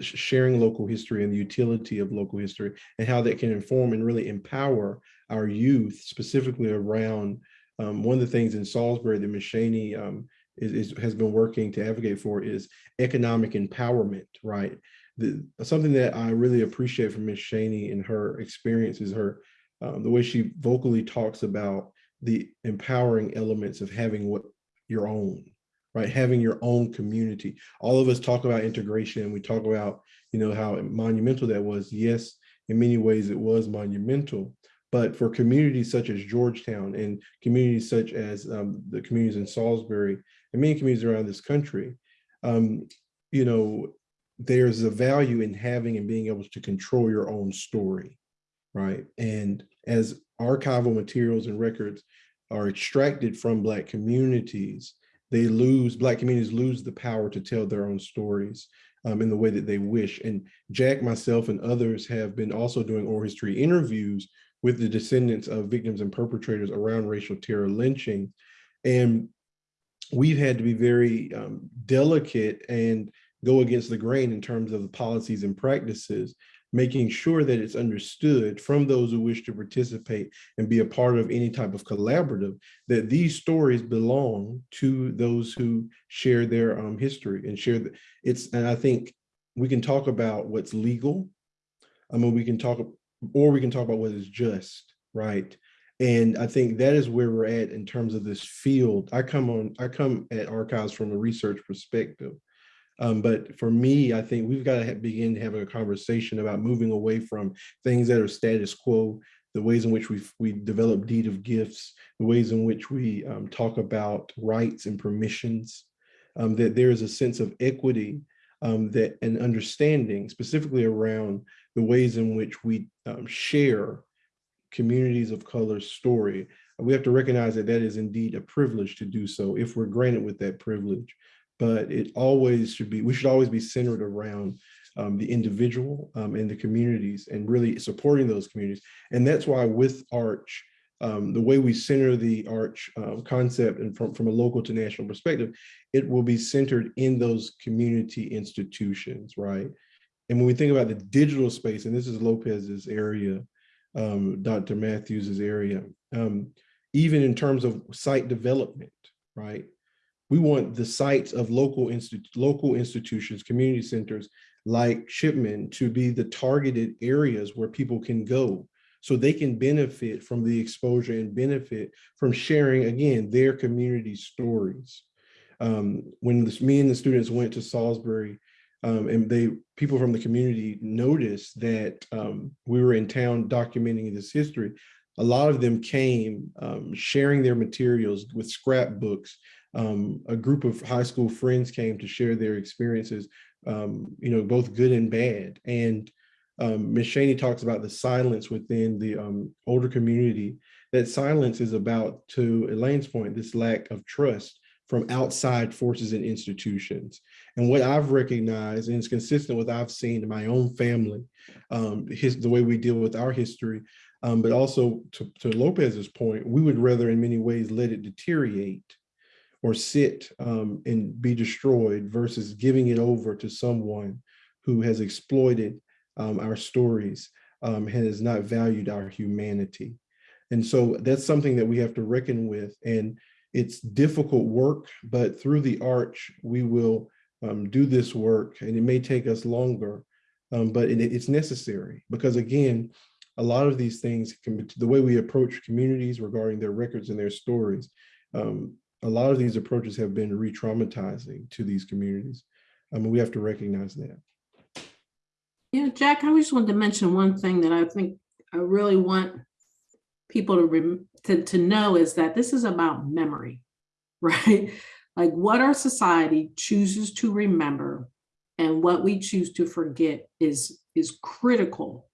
sharing local history and the utility of local history and how that can inform and really empower our youth specifically around um, one of the things in Salisbury that Ms. Shanie um, is, is has been working to advocate for is economic empowerment, right? The, something that I really appreciate from Ms. Shanie and her experience is her um, the way she vocally talks about the empowering elements of having what your own, right? Having your own community. All of us talk about integration and we talk about, you know, how monumental that was. Yes, in many ways it was monumental, but for communities such as Georgetown and communities such as um, the communities in Salisbury and many communities around this country, um, you know, there's a value in having and being able to control your own story, right? And as archival materials and records are extracted from Black communities, they lose, Black communities lose the power to tell their own stories um, in the way that they wish. And Jack, myself, and others have been also doing oral history interviews with the descendants of victims and perpetrators around racial terror lynching. And we've had to be very um, delicate and go against the grain in terms of the policies and practices, making sure that it's understood from those who wish to participate and be a part of any type of collaborative, that these stories belong to those who share their um, history and share the, it's, and I think we can talk about what's legal. I mean, we can talk, or we can talk about what is just, right? And I think that is where we're at in terms of this field. I come on, I come at archives from a research perspective. Um, but for me, I think we've got to begin having a conversation about moving away from things that are status quo, the ways in which we we develop deed of gifts, the ways in which we um, talk about rights and permissions, um, that there is a sense of equity um, that and understanding specifically around the ways in which we um, share communities of color story. We have to recognize that that is indeed a privilege to do so if we're granted with that privilege but it always should be, we should always be centered around um, the individual um, and the communities and really supporting those communities. And that's why with Arch, um, the way we center the Arch um, concept and from, from a local to national perspective, it will be centered in those community institutions, right? And when we think about the digital space, and this is Lopez's area, um, Dr. Matthews's area, um, even in terms of site development, right? We want the sites of local, institu local institutions, community centers like Chipman to be the targeted areas where people can go so they can benefit from the exposure and benefit from sharing, again, their community stories. Um, when this, me and the students went to Salisbury um, and they people from the community noticed that um, we were in town documenting this history, a lot of them came um, sharing their materials with scrapbooks um, a group of high school friends came to share their experiences, um, you know, both good and bad. And um, Ms. Shanie talks about the silence within the um, older community. That silence is about, to Elaine's point, this lack of trust from outside forces and institutions. And what I've recognized, and it's consistent with I've seen in my own family, um, his, the way we deal with our history, um, but also to, to Lopez's point, we would rather in many ways let it deteriorate or sit um, and be destroyed versus giving it over to someone who has exploited um, our stories um, and has not valued our humanity. And so that's something that we have to reckon with. And it's difficult work, but through the arch, we will um, do this work and it may take us longer, um, but it, it's necessary because again, a lot of these things can the way we approach communities regarding their records and their stories. Um, a lot of these approaches have been re-traumatizing to these communities. I mean, we have to recognize that. Yeah, Jack, I just wanted to mention one thing that I think I really want people to, to, to know is that this is about memory, right? Like what our society chooses to remember and what we choose to forget is, is critical.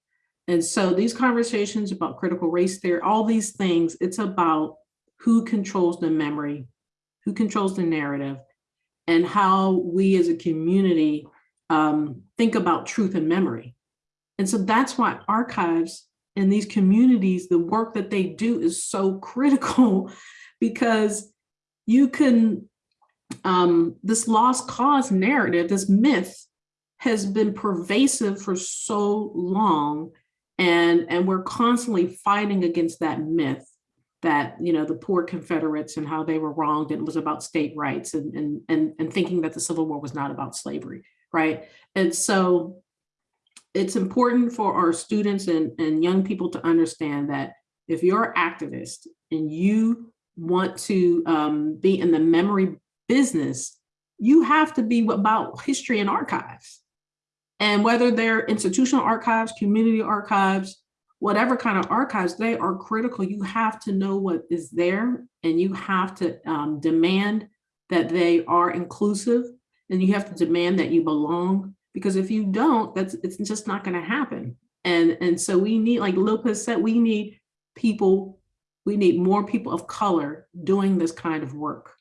And so these conversations about critical race theory, all these things, it's about who controls the memory who controls the narrative, and how we as a community um, think about truth and memory. And so that's why archives and these communities, the work that they do is so critical because you can, um, this lost cause narrative, this myth has been pervasive for so long and, and we're constantly fighting against that myth that, you know, the poor Confederates and how they were wronged and it was about state rights and, and, and, and thinking that the Civil War was not about slavery, right? And so it's important for our students and, and young people to understand that if you're an activist and you want to um, be in the memory business, you have to be about history and archives. And whether they're institutional archives, community archives, whatever kind of archives, they are critical. You have to know what is there and you have to um, demand that they are inclusive and you have to demand that you belong because if you don't, that's it's just not going to happen. And, and so we need, like Lopez said, we need people, we need more people of color doing this kind of work.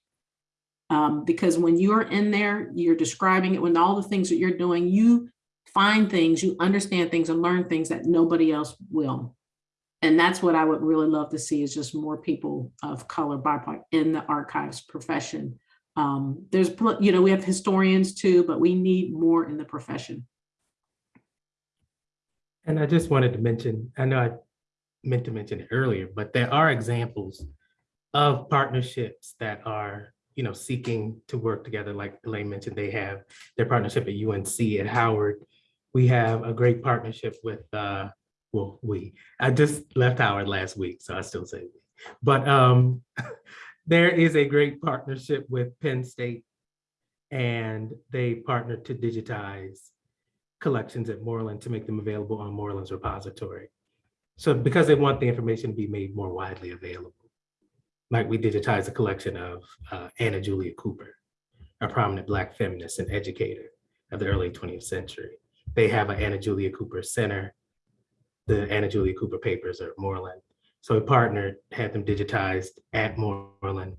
Um, because when you're in there, you're describing it, when all the things that you're doing, you find things, you understand things and learn things that nobody else will. And that's what I would really love to see is just more people of color BIPOC in the archives profession. Um, there's, you know, we have historians too, but we need more in the profession. And I just wanted to mention, I know I meant to mention it earlier, but there are examples of partnerships that are, you know, seeking to work together. Like Elaine mentioned, they have their partnership at UNC at Howard. We have a great partnership with, uh, well, we, I just left Howard last week, so I still say we. But um, there is a great partnership with Penn State and they partnered to digitize collections at Moorland to make them available on Moorland's repository. So because they want the information to be made more widely available. Like we digitized a collection of uh, Anna Julia Cooper, a prominent Black feminist and educator of the early 20th century. They have an Anna Julia Cooper Center. The Anna Julia Cooper papers are at Moorland. So we partnered, had them digitized at Moorland,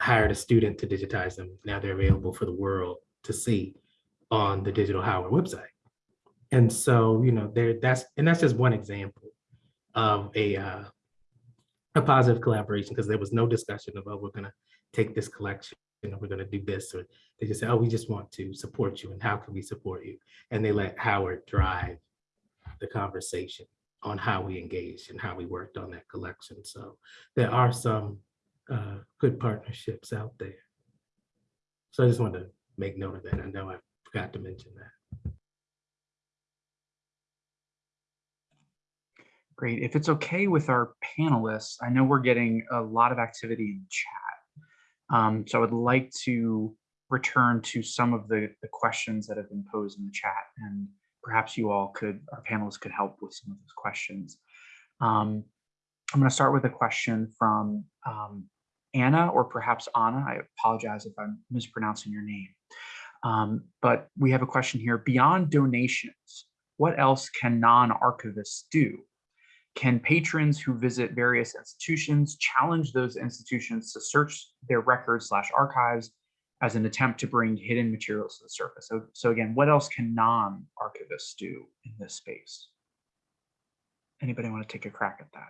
hired a student to digitize them. Now they're available for the world to see on the Digital Howard website. And so, you know, there that's and that's just one example of a uh, a positive collaboration because there was no discussion about oh, we're going to take this collection and we're going to do this. Or they just say, oh, we just want to support you and how can we support you? And they let Howard drive the conversation on how we engaged and how we worked on that collection. So there are some uh, good partnerships out there. So I just wanted to make note of that. I know I forgot to mention that. Great. If it's okay with our panelists, I know we're getting a lot of activity in chat. Um, so I would like to return to some of the, the questions that have been posed in the chat and perhaps you all could, our panelists could help with some of those questions. Um, I'm going to start with a question from um, Anna or perhaps Anna. I apologize if I'm mispronouncing your name. Um, but we have a question here. Beyond donations, what else can non-archivists do? Can patrons who visit various institutions challenge those institutions to search their records slash archives as an attempt to bring hidden materials to the surface. So, so again, what else can non-archivists do in this space? Anybody want to take a crack at that?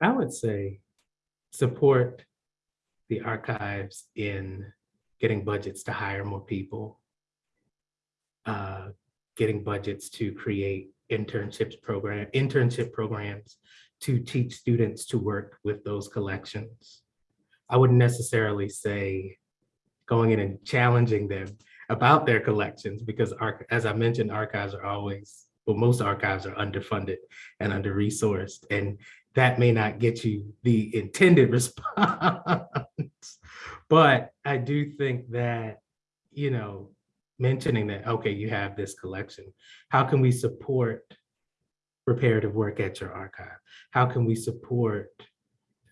I would say support the archives in getting budgets to hire more people, uh, getting budgets to create internships program, internship programs to teach students to work with those collections. I wouldn't necessarily say going in and challenging them about their collections because as I mentioned, archives are always, well, most archives are underfunded and under-resourced, and that may not get you the intended response. but I do think that, you know, mentioning that, okay, you have this collection, how can we support reparative work at your archive? How can we support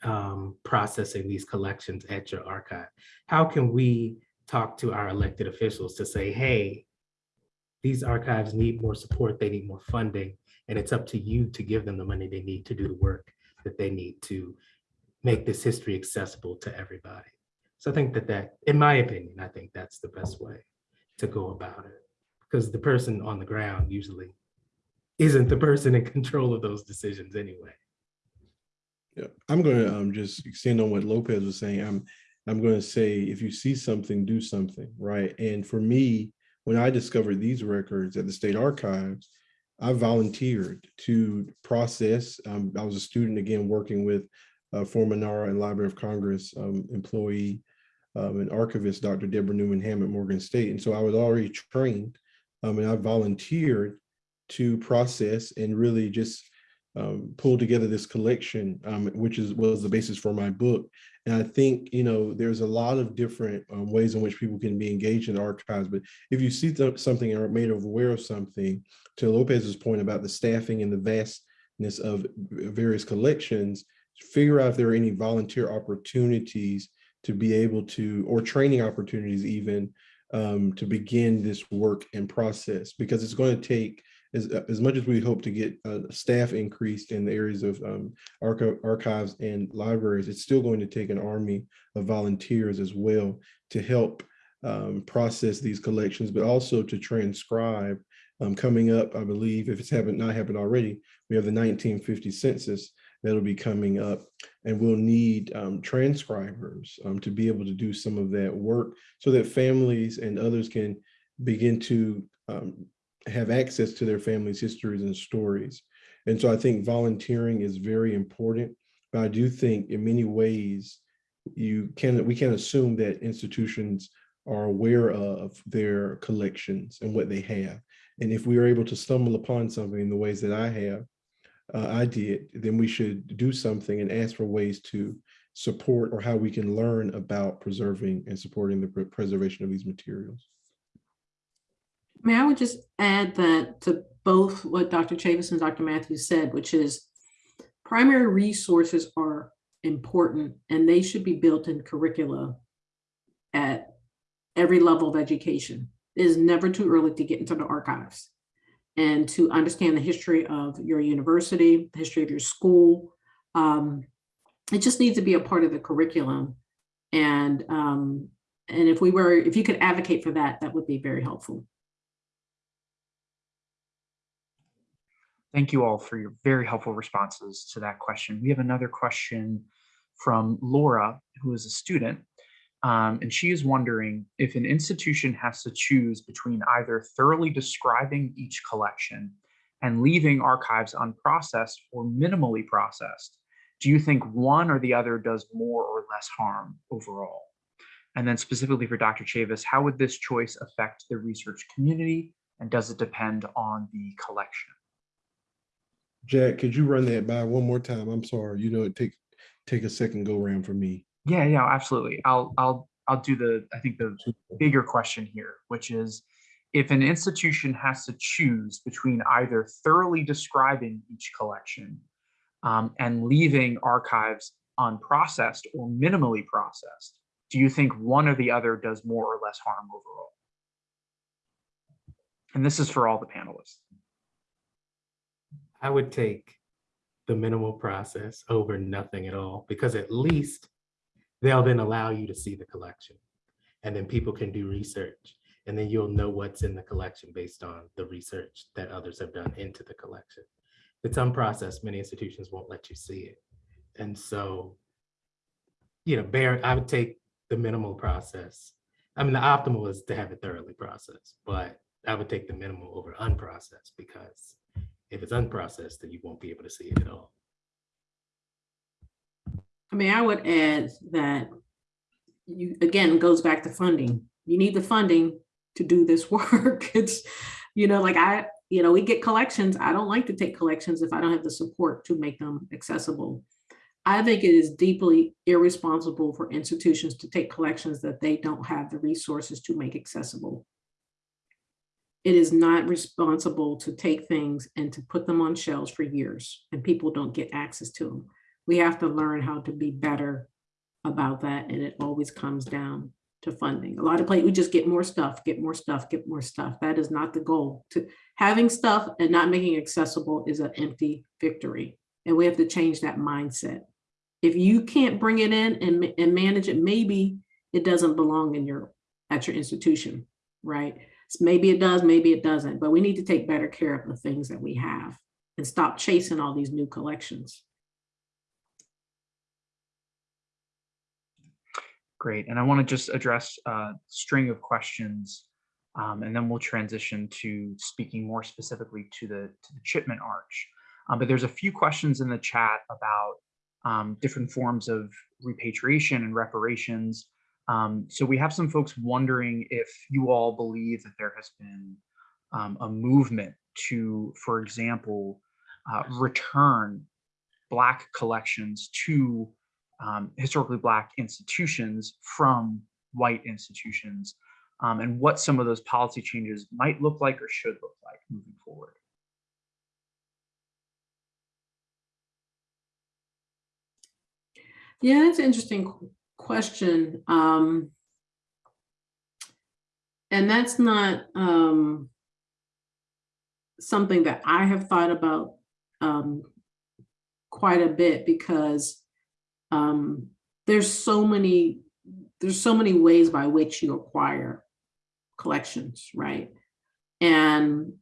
um, processing these collections at your archive? How can we talk to our elected officials to say, hey, these archives need more support, they need more funding, and it's up to you to give them the money they need to do the work that they need to make this history accessible to everybody. So I think that that, in my opinion, I think that's the best way to go about it. Because the person on the ground usually isn't the person in control of those decisions anyway. Yeah, I'm going to um, just extend on what Lopez was saying. I'm I'm going to say if you see something, do something, right? And for me, when I discovered these records at the state archives, I volunteered to process. Um, I was a student again working with uh, former NARA and Library of Congress um, employee um, and archivist, Dr. Deborah Newman Ham at Morgan State. And so I was already trained um, and I volunteered to process and really just um, pull together this collection, um, which is was the basis for my book. And I think, you know, there's a lot of different um, ways in which people can be engaged in archives. But if you see th- something or made aware of something, to Lopez's point about the staffing and the vastness of various collections, figure out if there are any volunteer opportunities to be able to, or training opportunities even, um, to begin this work and process, because it's going to take as, as much as we hope to get uh, staff increased in the areas of um, archi- archives and libraries, it's still going to take an army of volunteers as well to help um, process these collections, but also to transcribe. Um, coming up, I believe, if it's happened not happened already, we have the 1950 census that'll be coming up, and we'll need um, transcribers um, to be able to do some of that work, so that families and others can begin to um, have access to their families' histories and stories. And so I think volunteering is very important, but I do think in many ways you can we can assume that institutions are aware of their collections and what they have. And if we are able to stumble upon something in the ways that I have, uh, I did, then we should do something and ask for ways to support or how we can learn about preserving and supporting the pre- preservation of these materials. I mean, I would just add that to both what Dr. Chavis and Dr. Matthews said, which is primary resources are important and they should be built in curricula at every level of education. It is never too early to get into the archives and to understand the history of your university, the history of your school. Um, it just needs to be a part of the curriculum. And um, and if we were, if you could advocate for that, that would be very helpful. Thank you all for your very helpful responses to that question. We have another question from Laura, who is a student. Um, and she is wondering if an institution has to choose between either thoroughly describing each collection and leaving archives unprocessed or minimally processed, do you think one or the other does more or less harm overall? And then specifically for Dr. Chavis, how would this choice affect the research community and does it depend on the collection? Jack, could you run that by one more time? I'm sorry, you know, it take take a second go round for me. Yeah, yeah, absolutely. I'll I'll I'll do the I think the bigger question here, which is if an institution has to choose between either thoroughly describing each collection um, and leaving archives unprocessed or minimally processed, do you think one or the other does more or less harm overall? And this is for all the panelists. I would take the minimal process over nothing at all, because at least they'll then allow you to see the collection. And then people can do research and then you'll know what's in the collection based on the research that others have done into the collection. It's unprocessed, many institutions won't let you see it. And so, you know, bear, I would take the minimal process. I mean, the optimal is to have it thoroughly processed, but I would take the minimal over unprocessed because if it's unprocessed, then you won't be able to see it at all. I mean, I would add that you, again, goes back to funding. You need the funding to do this work. It's, you know, like I, you know, we get collections. I don't like to take collections if I don't have the support to make them accessible. I think it is deeply irresponsible for institutions to take collections that they don't have the resources to make accessible. It is not responsible to take things and to put them on shelves for years and people don't get access to them. We have to learn how to be better about that. And it always comes down to funding. A lot of places, we just get more stuff, get more stuff, get more stuff. That is not the goal. To having stuff and not making it accessible is an empty victory. And we have to change that mindset. If you can't bring it in and, and manage it, maybe it doesn't belong in your, at your institution, right? So Maybe it does, maybe it doesn't, but we need to take better care of the things that we have and stop chasing all these new collections. Great. And I want to just address a string of questions Um, and then we'll transition to speaking more specifically to the, to the Chipman Arch. Um, but there's a few questions in the chat about um, different forms of repatriation and reparations. Um, so we have some folks wondering if you all believe that there has been um, a movement to, for example, uh, return Black collections to um, historically Black institutions from white institutions, um, and what some of those policy changes might look like or should look like moving forward. Yeah, that's an interesting question. Um, and that's not um, something that I have thought about um, quite a bit because um, there's so many there's so many ways by which you acquire collections, right? And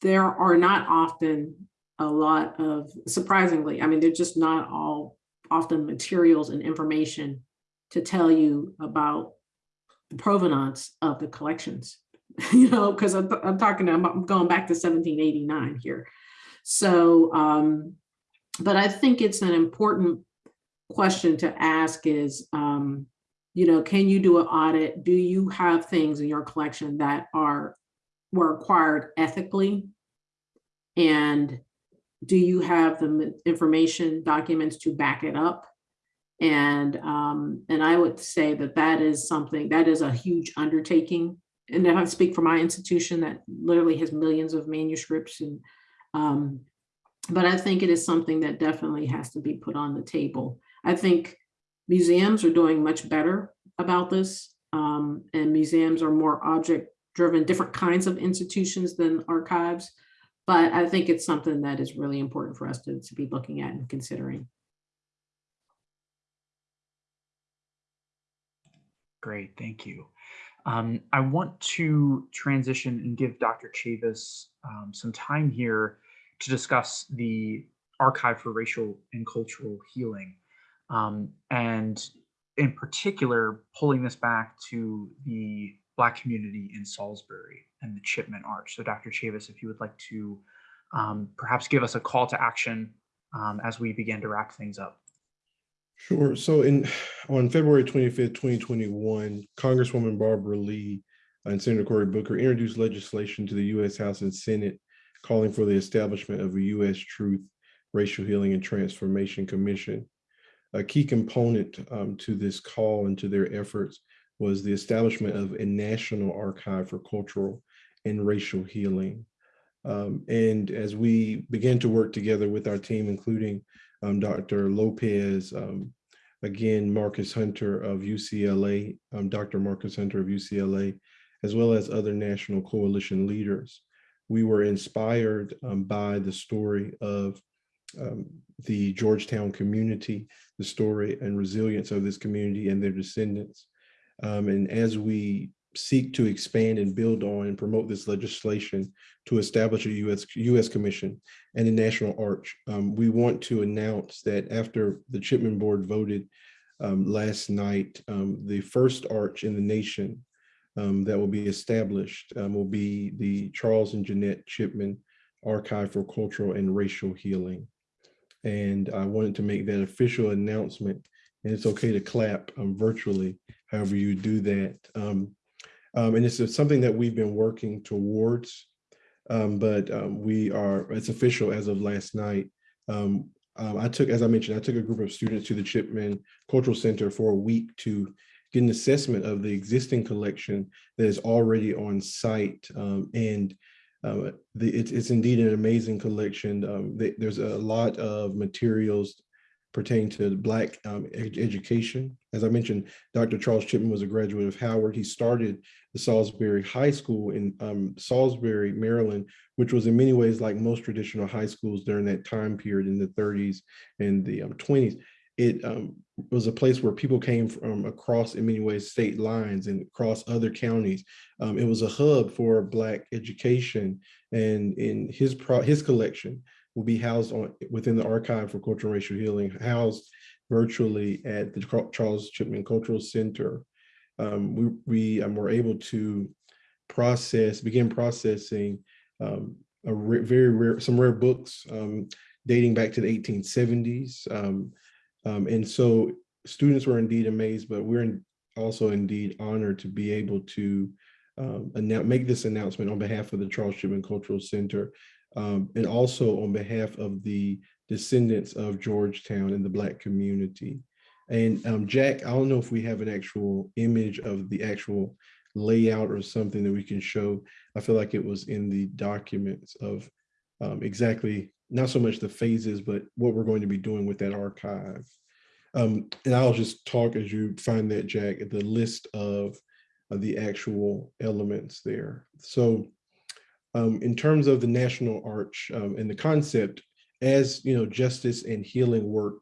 there are not often a lot of surprisingly, I mean, they're just not all often materials and information to tell you about the provenance of the collections, you know, because I'm, I'm talking, I'm, going back to 1789 here. So, um, but I think it's an important question to ask is, um, you know, can you do an audit? Do you have things in your collection that are were acquired ethically? And do you have the information documents to back it up? And um, and I would say that that is something that is a huge undertaking. And if I speak for my institution that literally has millions of manuscripts and um, but I think it is something that definitely has to be put on the table. I think museums are doing much better about this. Um, and museums are more object driven, different kinds of institutions than archives. But I think it's something that is really important for us to, to be looking at and considering. Great, thank you. Um, I want to transition and give Dr. Chavis um, some time here to discuss the Archive for Racial and Cultural Healing. Um, and in particular, pulling this back to the Black community in Salisbury and the Chipman Arch. So Dr. Chavis, if you would like to um, perhaps give us a call to action um, as we begin to wrap things up. Sure. So in on February 25th, 2021, Congresswoman Barbara Lee and Senator Cory Booker introduced legislation to the U.S. House and Senate calling for the establishment of a U.S. Truth, Racial Healing and Transformation Commission. A key component um, to this call and to their efforts was the establishment of a national archive for cultural and racial healing. Um, and as we began to work together with our team, including um, Dr. Lopez, um, again, Marcus Hunter of UCLA, um, Dr. Marcus Hunter of UCLA, as well as other national coalition leaders. We were inspired um, by the story of um, the Georgetown community, the story and resilience of this community and their descendants. Um, and as we seek to expand and build on and promote this legislation to establish a US, US Commission and a National Arch. Um, we want to announce that after the Chipman Board voted um, last night, um, the first arch in the nation um, that will be established will be the Charles and Jeanette Chipman Archive for Cultural and Racial Healing. And I wanted to make that official announcement and it's okay to clap um, virtually, however you do that. Um, um, and it's something that we've been working towards, um, but um, we are, it's official as of last night. Um, I took, as I mentioned, I took a group of students to the Chipman Cultural Center for a week to get an assessment of the existing collection that is already on site. and uh, the, it's, it's indeed an amazing collection. Um, the, there's a lot of materials pertaining to Black um, ed education. As I mentioned, Dr. Charles Chipman was a graduate of Howard. He started the Salisbury High School in um, Salisbury, Maryland, which was in many ways like most traditional high schools during that time period in the 30s and the um, 20s. It um, was a place where people came from across, in many ways, state lines and across other counties. Um, it was a hub for Black education. And in his pro his collection, will be housed on within the Archive for Cultural and Racial Healing, housed virtually at the Charles Chipman Cultural Center. Um, we we um, were able to process, begin processing um, a very rare, some rare books um, dating back to the 1870s. Um, and so students were indeed amazed, but we're in- also indeed honored to be able to um, make this announcement on behalf of the Charles Chipman Cultural Center um, and also on behalf of the descendants of Georgetown and the Black community. And um, Jack, I don't know if we have an actual image of the actual layout or something that we can show. I feel like it was in the documents of um, exactly, not so much the phases, but what we're going to be doing with that archive. Um, and I'll just talk as you find that, Jack, the list of, of the actual elements there. So um, in terms of the National Arch um, and the concept, as you know, justice and healing work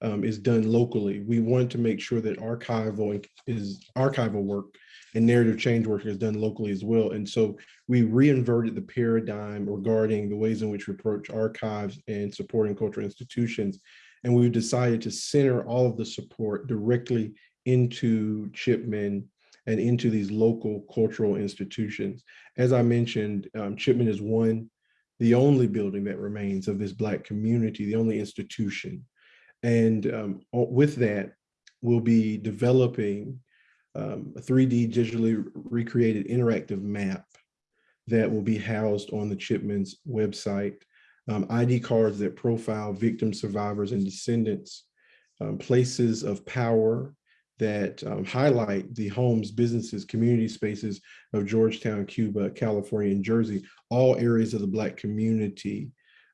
um, is done locally, we want to make sure that archival is archival work and narrative change work is done locally as well. And so we reinverted the paradigm regarding the ways in which we approach archives and supporting cultural institutions. And we've decided to center all of the support directly into Chipman and into these local cultural institutions. As I mentioned, um, Chipman is one, the only building that remains of this Black community, the only institution. And um, with that, we'll be developing um, a 3D digitally recreated interactive map that will be housed on the Chipman's website. Um, ID cards that profile victims, survivors, and descendants, um, places of power that um, highlight the homes, businesses, community spaces of Georgetown, Cuba, California, and Jersey, all areas of the Black community.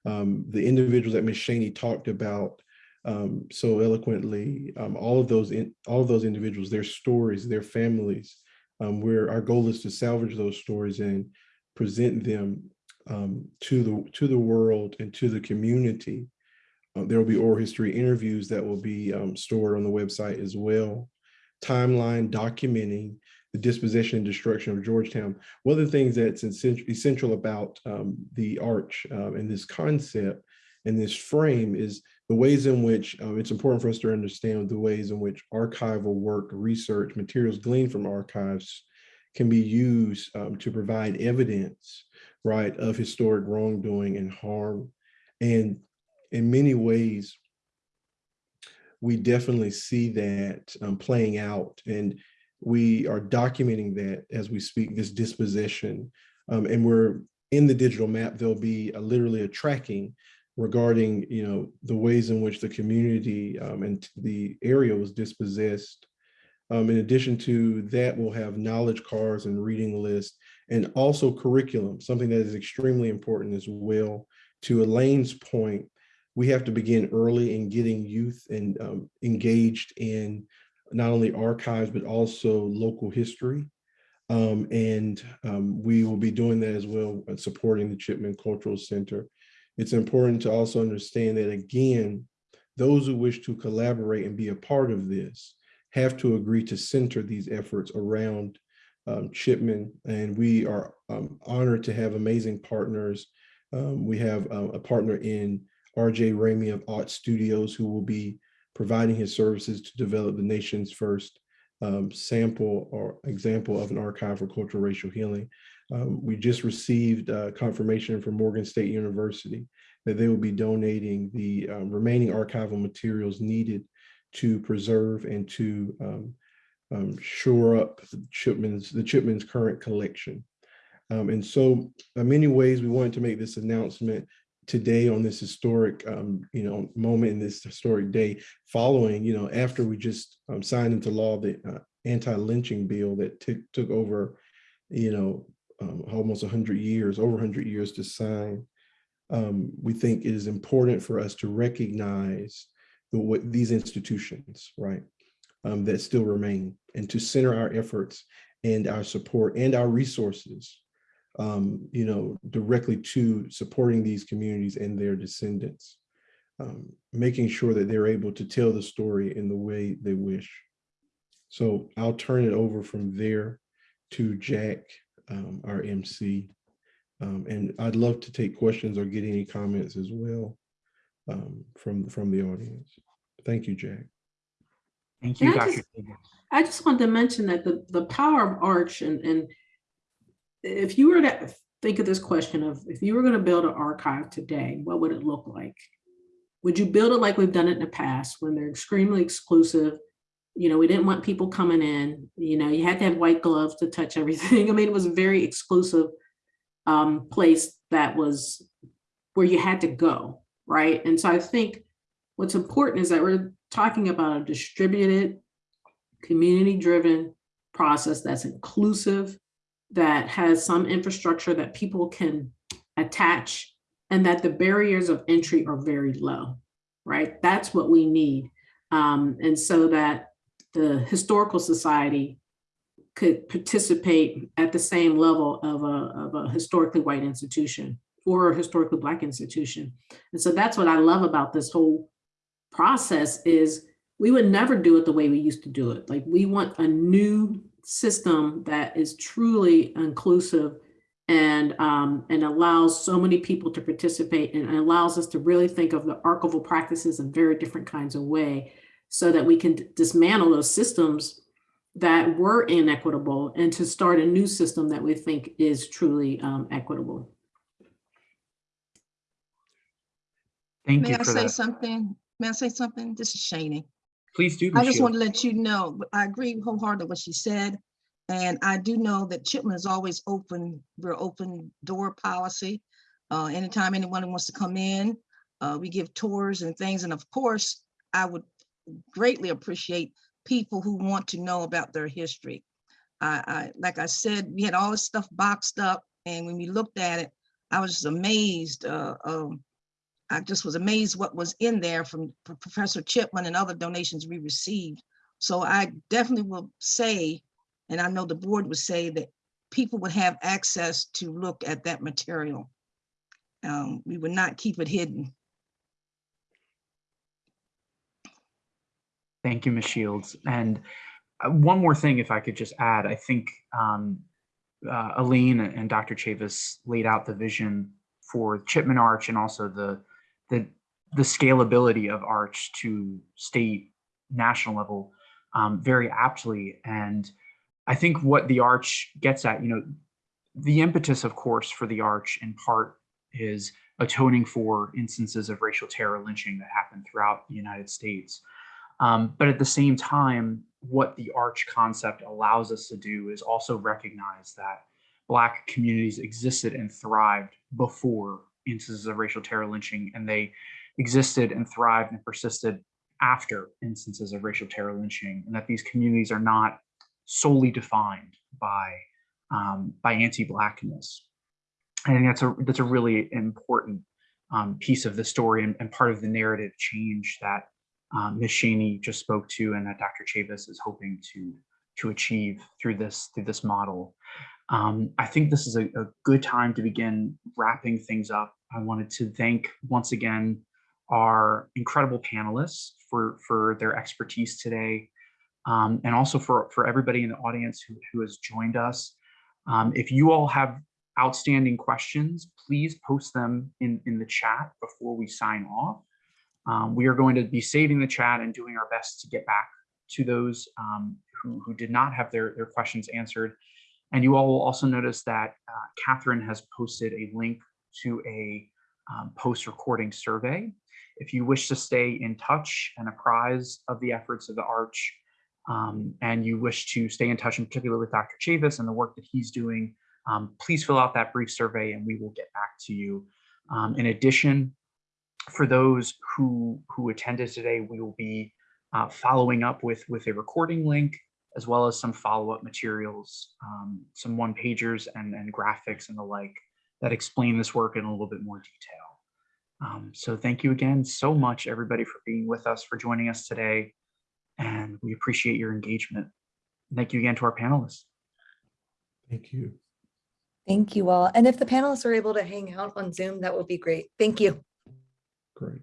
Um, the individuals that Ms. Shanie talked about um, so eloquently, um, all of those in, all of those individuals, their stories, their families, um, where our goal is to salvage those stories and present them um, to the to the world and to the community. Uh, there will be oral history interviews that will be um, stored on the website as well. Timeline documenting the dispossession and destruction of Georgetown. One of the things that's essential about um, the arch and this concept and this frame is the ways in which um, it's important for us to understand the ways in which archival work, research, materials gleaned from archives can be used um, to provide evidence, right, of historic wrongdoing and harm. And in many ways, we definitely see that um, playing out and we are documenting that as we speak, this dispossession. Um, and we're in the digital map, there'll be a, literally a tracking regarding you know the ways in which the community um, and the area was dispossessed. Um, in addition to that, we'll have knowledge cards and reading lists and also curriculum, something that is extremely important as well. To Elaine's point, we have to begin early in getting youth and um, engaged in not only archives, but also local history. Um, and um, we will be doing that as well, uh, supporting the Chipman Cultural Center it's important to also understand that again, those who wish to collaborate and be a part of this have to agree to center these efforts around um, Chipman. And we are um, honored to have amazing partners. Um, we have uh, a partner in RJ Ramey of Art Studios who will be providing his services to develop the nation's first um, sample or example of an archive for cultural racial healing. Um, we just received uh, confirmation from Morgan State University that they will be donating the um, remaining archival materials needed to preserve and to um, um, shore up the Chipman's, the Chipman's current collection. Um, and so in many ways, we wanted to make this announcement today on this historic, um, you know, moment in this historic day following, you know, after we just um, signed into law the uh, anti-lynching bill that took over, you know, um, almost 100 years, over 100 years to sign. Um, we think it is important for us to recognize the, what these institutions, right, um, that still remain and to center our efforts and our support and our resources, um, you know, directly to supporting these communities and their descendants, um, making sure that they're able to tell the story in the way they wish. So I'll turn it over from there to Jack um, our MC. Um, and I'd love to take questions or get any comments as well um, from, from the audience. Thank you, Jack. Thank you, Can I just- Davis. I just wanted to mention that the, the power of arch and, and if you were to think of this question of if you were going to build an archive today, what would it look like? Would you build it like we've done it in the past when they're extremely exclusive? You know, we didn't want people coming in, you know, you had to have white gloves to touch everything. I mean, it was a very exclusive um, place that was where you had to go, right? And so I think what's important is that we're talking about a distributed, community-driven process that's inclusive, that has some infrastructure that people can attach, and that the barriers of entry are very low, right? That's what we need. Um, and so that the Historical Society could participate at the same level of a, of a historically white institution or a historically black institution. And so that's what I love about this whole process is we would never do it the way we used to do it. Like we want a new system that is truly inclusive and um, and allows so many people to participate and allows us to really think of the archival practices in very different kinds of way so that we can dismantle those systems that were inequitable and to start a new system that we think is truly um, equitable. Thank May you I for say that. something? May I say something? This is Shanie. Please do. I just want to let you know, I agree wholeheartedly with what she said. And I do know that Chipman is always open, we're open door policy. Uh, anytime anyone wants to come in, uh, we give tours and things. And of course, I would greatly appreciate people who want to know about their history. I, I, like I said, we had all this stuff boxed up and when we looked at it, I was just amazed, uh, um, I just was amazed what was in there from Professor Chipman and other donations we received. So I definitely will say, and I know the board would say that people would have access to look at that material. Um, we would not keep it hidden. Thank you, Ms. Shields. And uh, one more thing, if I could just add, I think um, uh, Elaine and Dr. Chavis laid out the vision for Chipman Arch and also the, the, the scalability of Arch to state, national level um, very aptly. And I think what the Arch gets at, you know, the impetus, of course, for the Arch in part is atoning for instances of racial terror lynching that happened throughout the United States. Um, but at the same time, what the arch concept allows us to do is also recognize that Black communities existed and thrived before instances of racial terror lynching, and they existed and thrived and persisted after instances of racial terror lynching, and that these communities are not solely defined by um, by anti-blackness. I think that's a that's a really important um, piece of the story and, and part of the narrative change that um, Ms. Shanie just spoke to and that Dr. Chavis is hoping to to achieve through this through this model. Um, I think this is a, a good time to begin wrapping things up. I wanted to thank once again our incredible panelists for for their expertise today, um, and also for for everybody in the audience who, who has joined us. Um, if you all have outstanding questions, please post them in in the chat before we sign off. Um, we are going to be saving the chat and doing our best to get back to those um, who, who did not have their, their questions answered. And you all will also notice that uh, Catherine has posted a link to a um, post-recording survey. If you wish to stay in touch and apprised of the efforts of the Arch, um, and you wish to stay in touch in particular with Dr. Chavis and the work that he's doing, um, please fill out that brief survey and we will get back to you. Um, in addition, for those who who attended today, we will be uh, following up with with a recording link as well as some follow-up materials, um, some one pagers and, and graphics and the like that explain this work in a little bit more detail. Um, so thank you again so much, everybody, for being with us, for joining us today. And we appreciate your engagement. Thank you again to our panelists. Thank you. Thank you all. And if the panelists are able to hang out on Zoom, that would be great. Thank you. Great.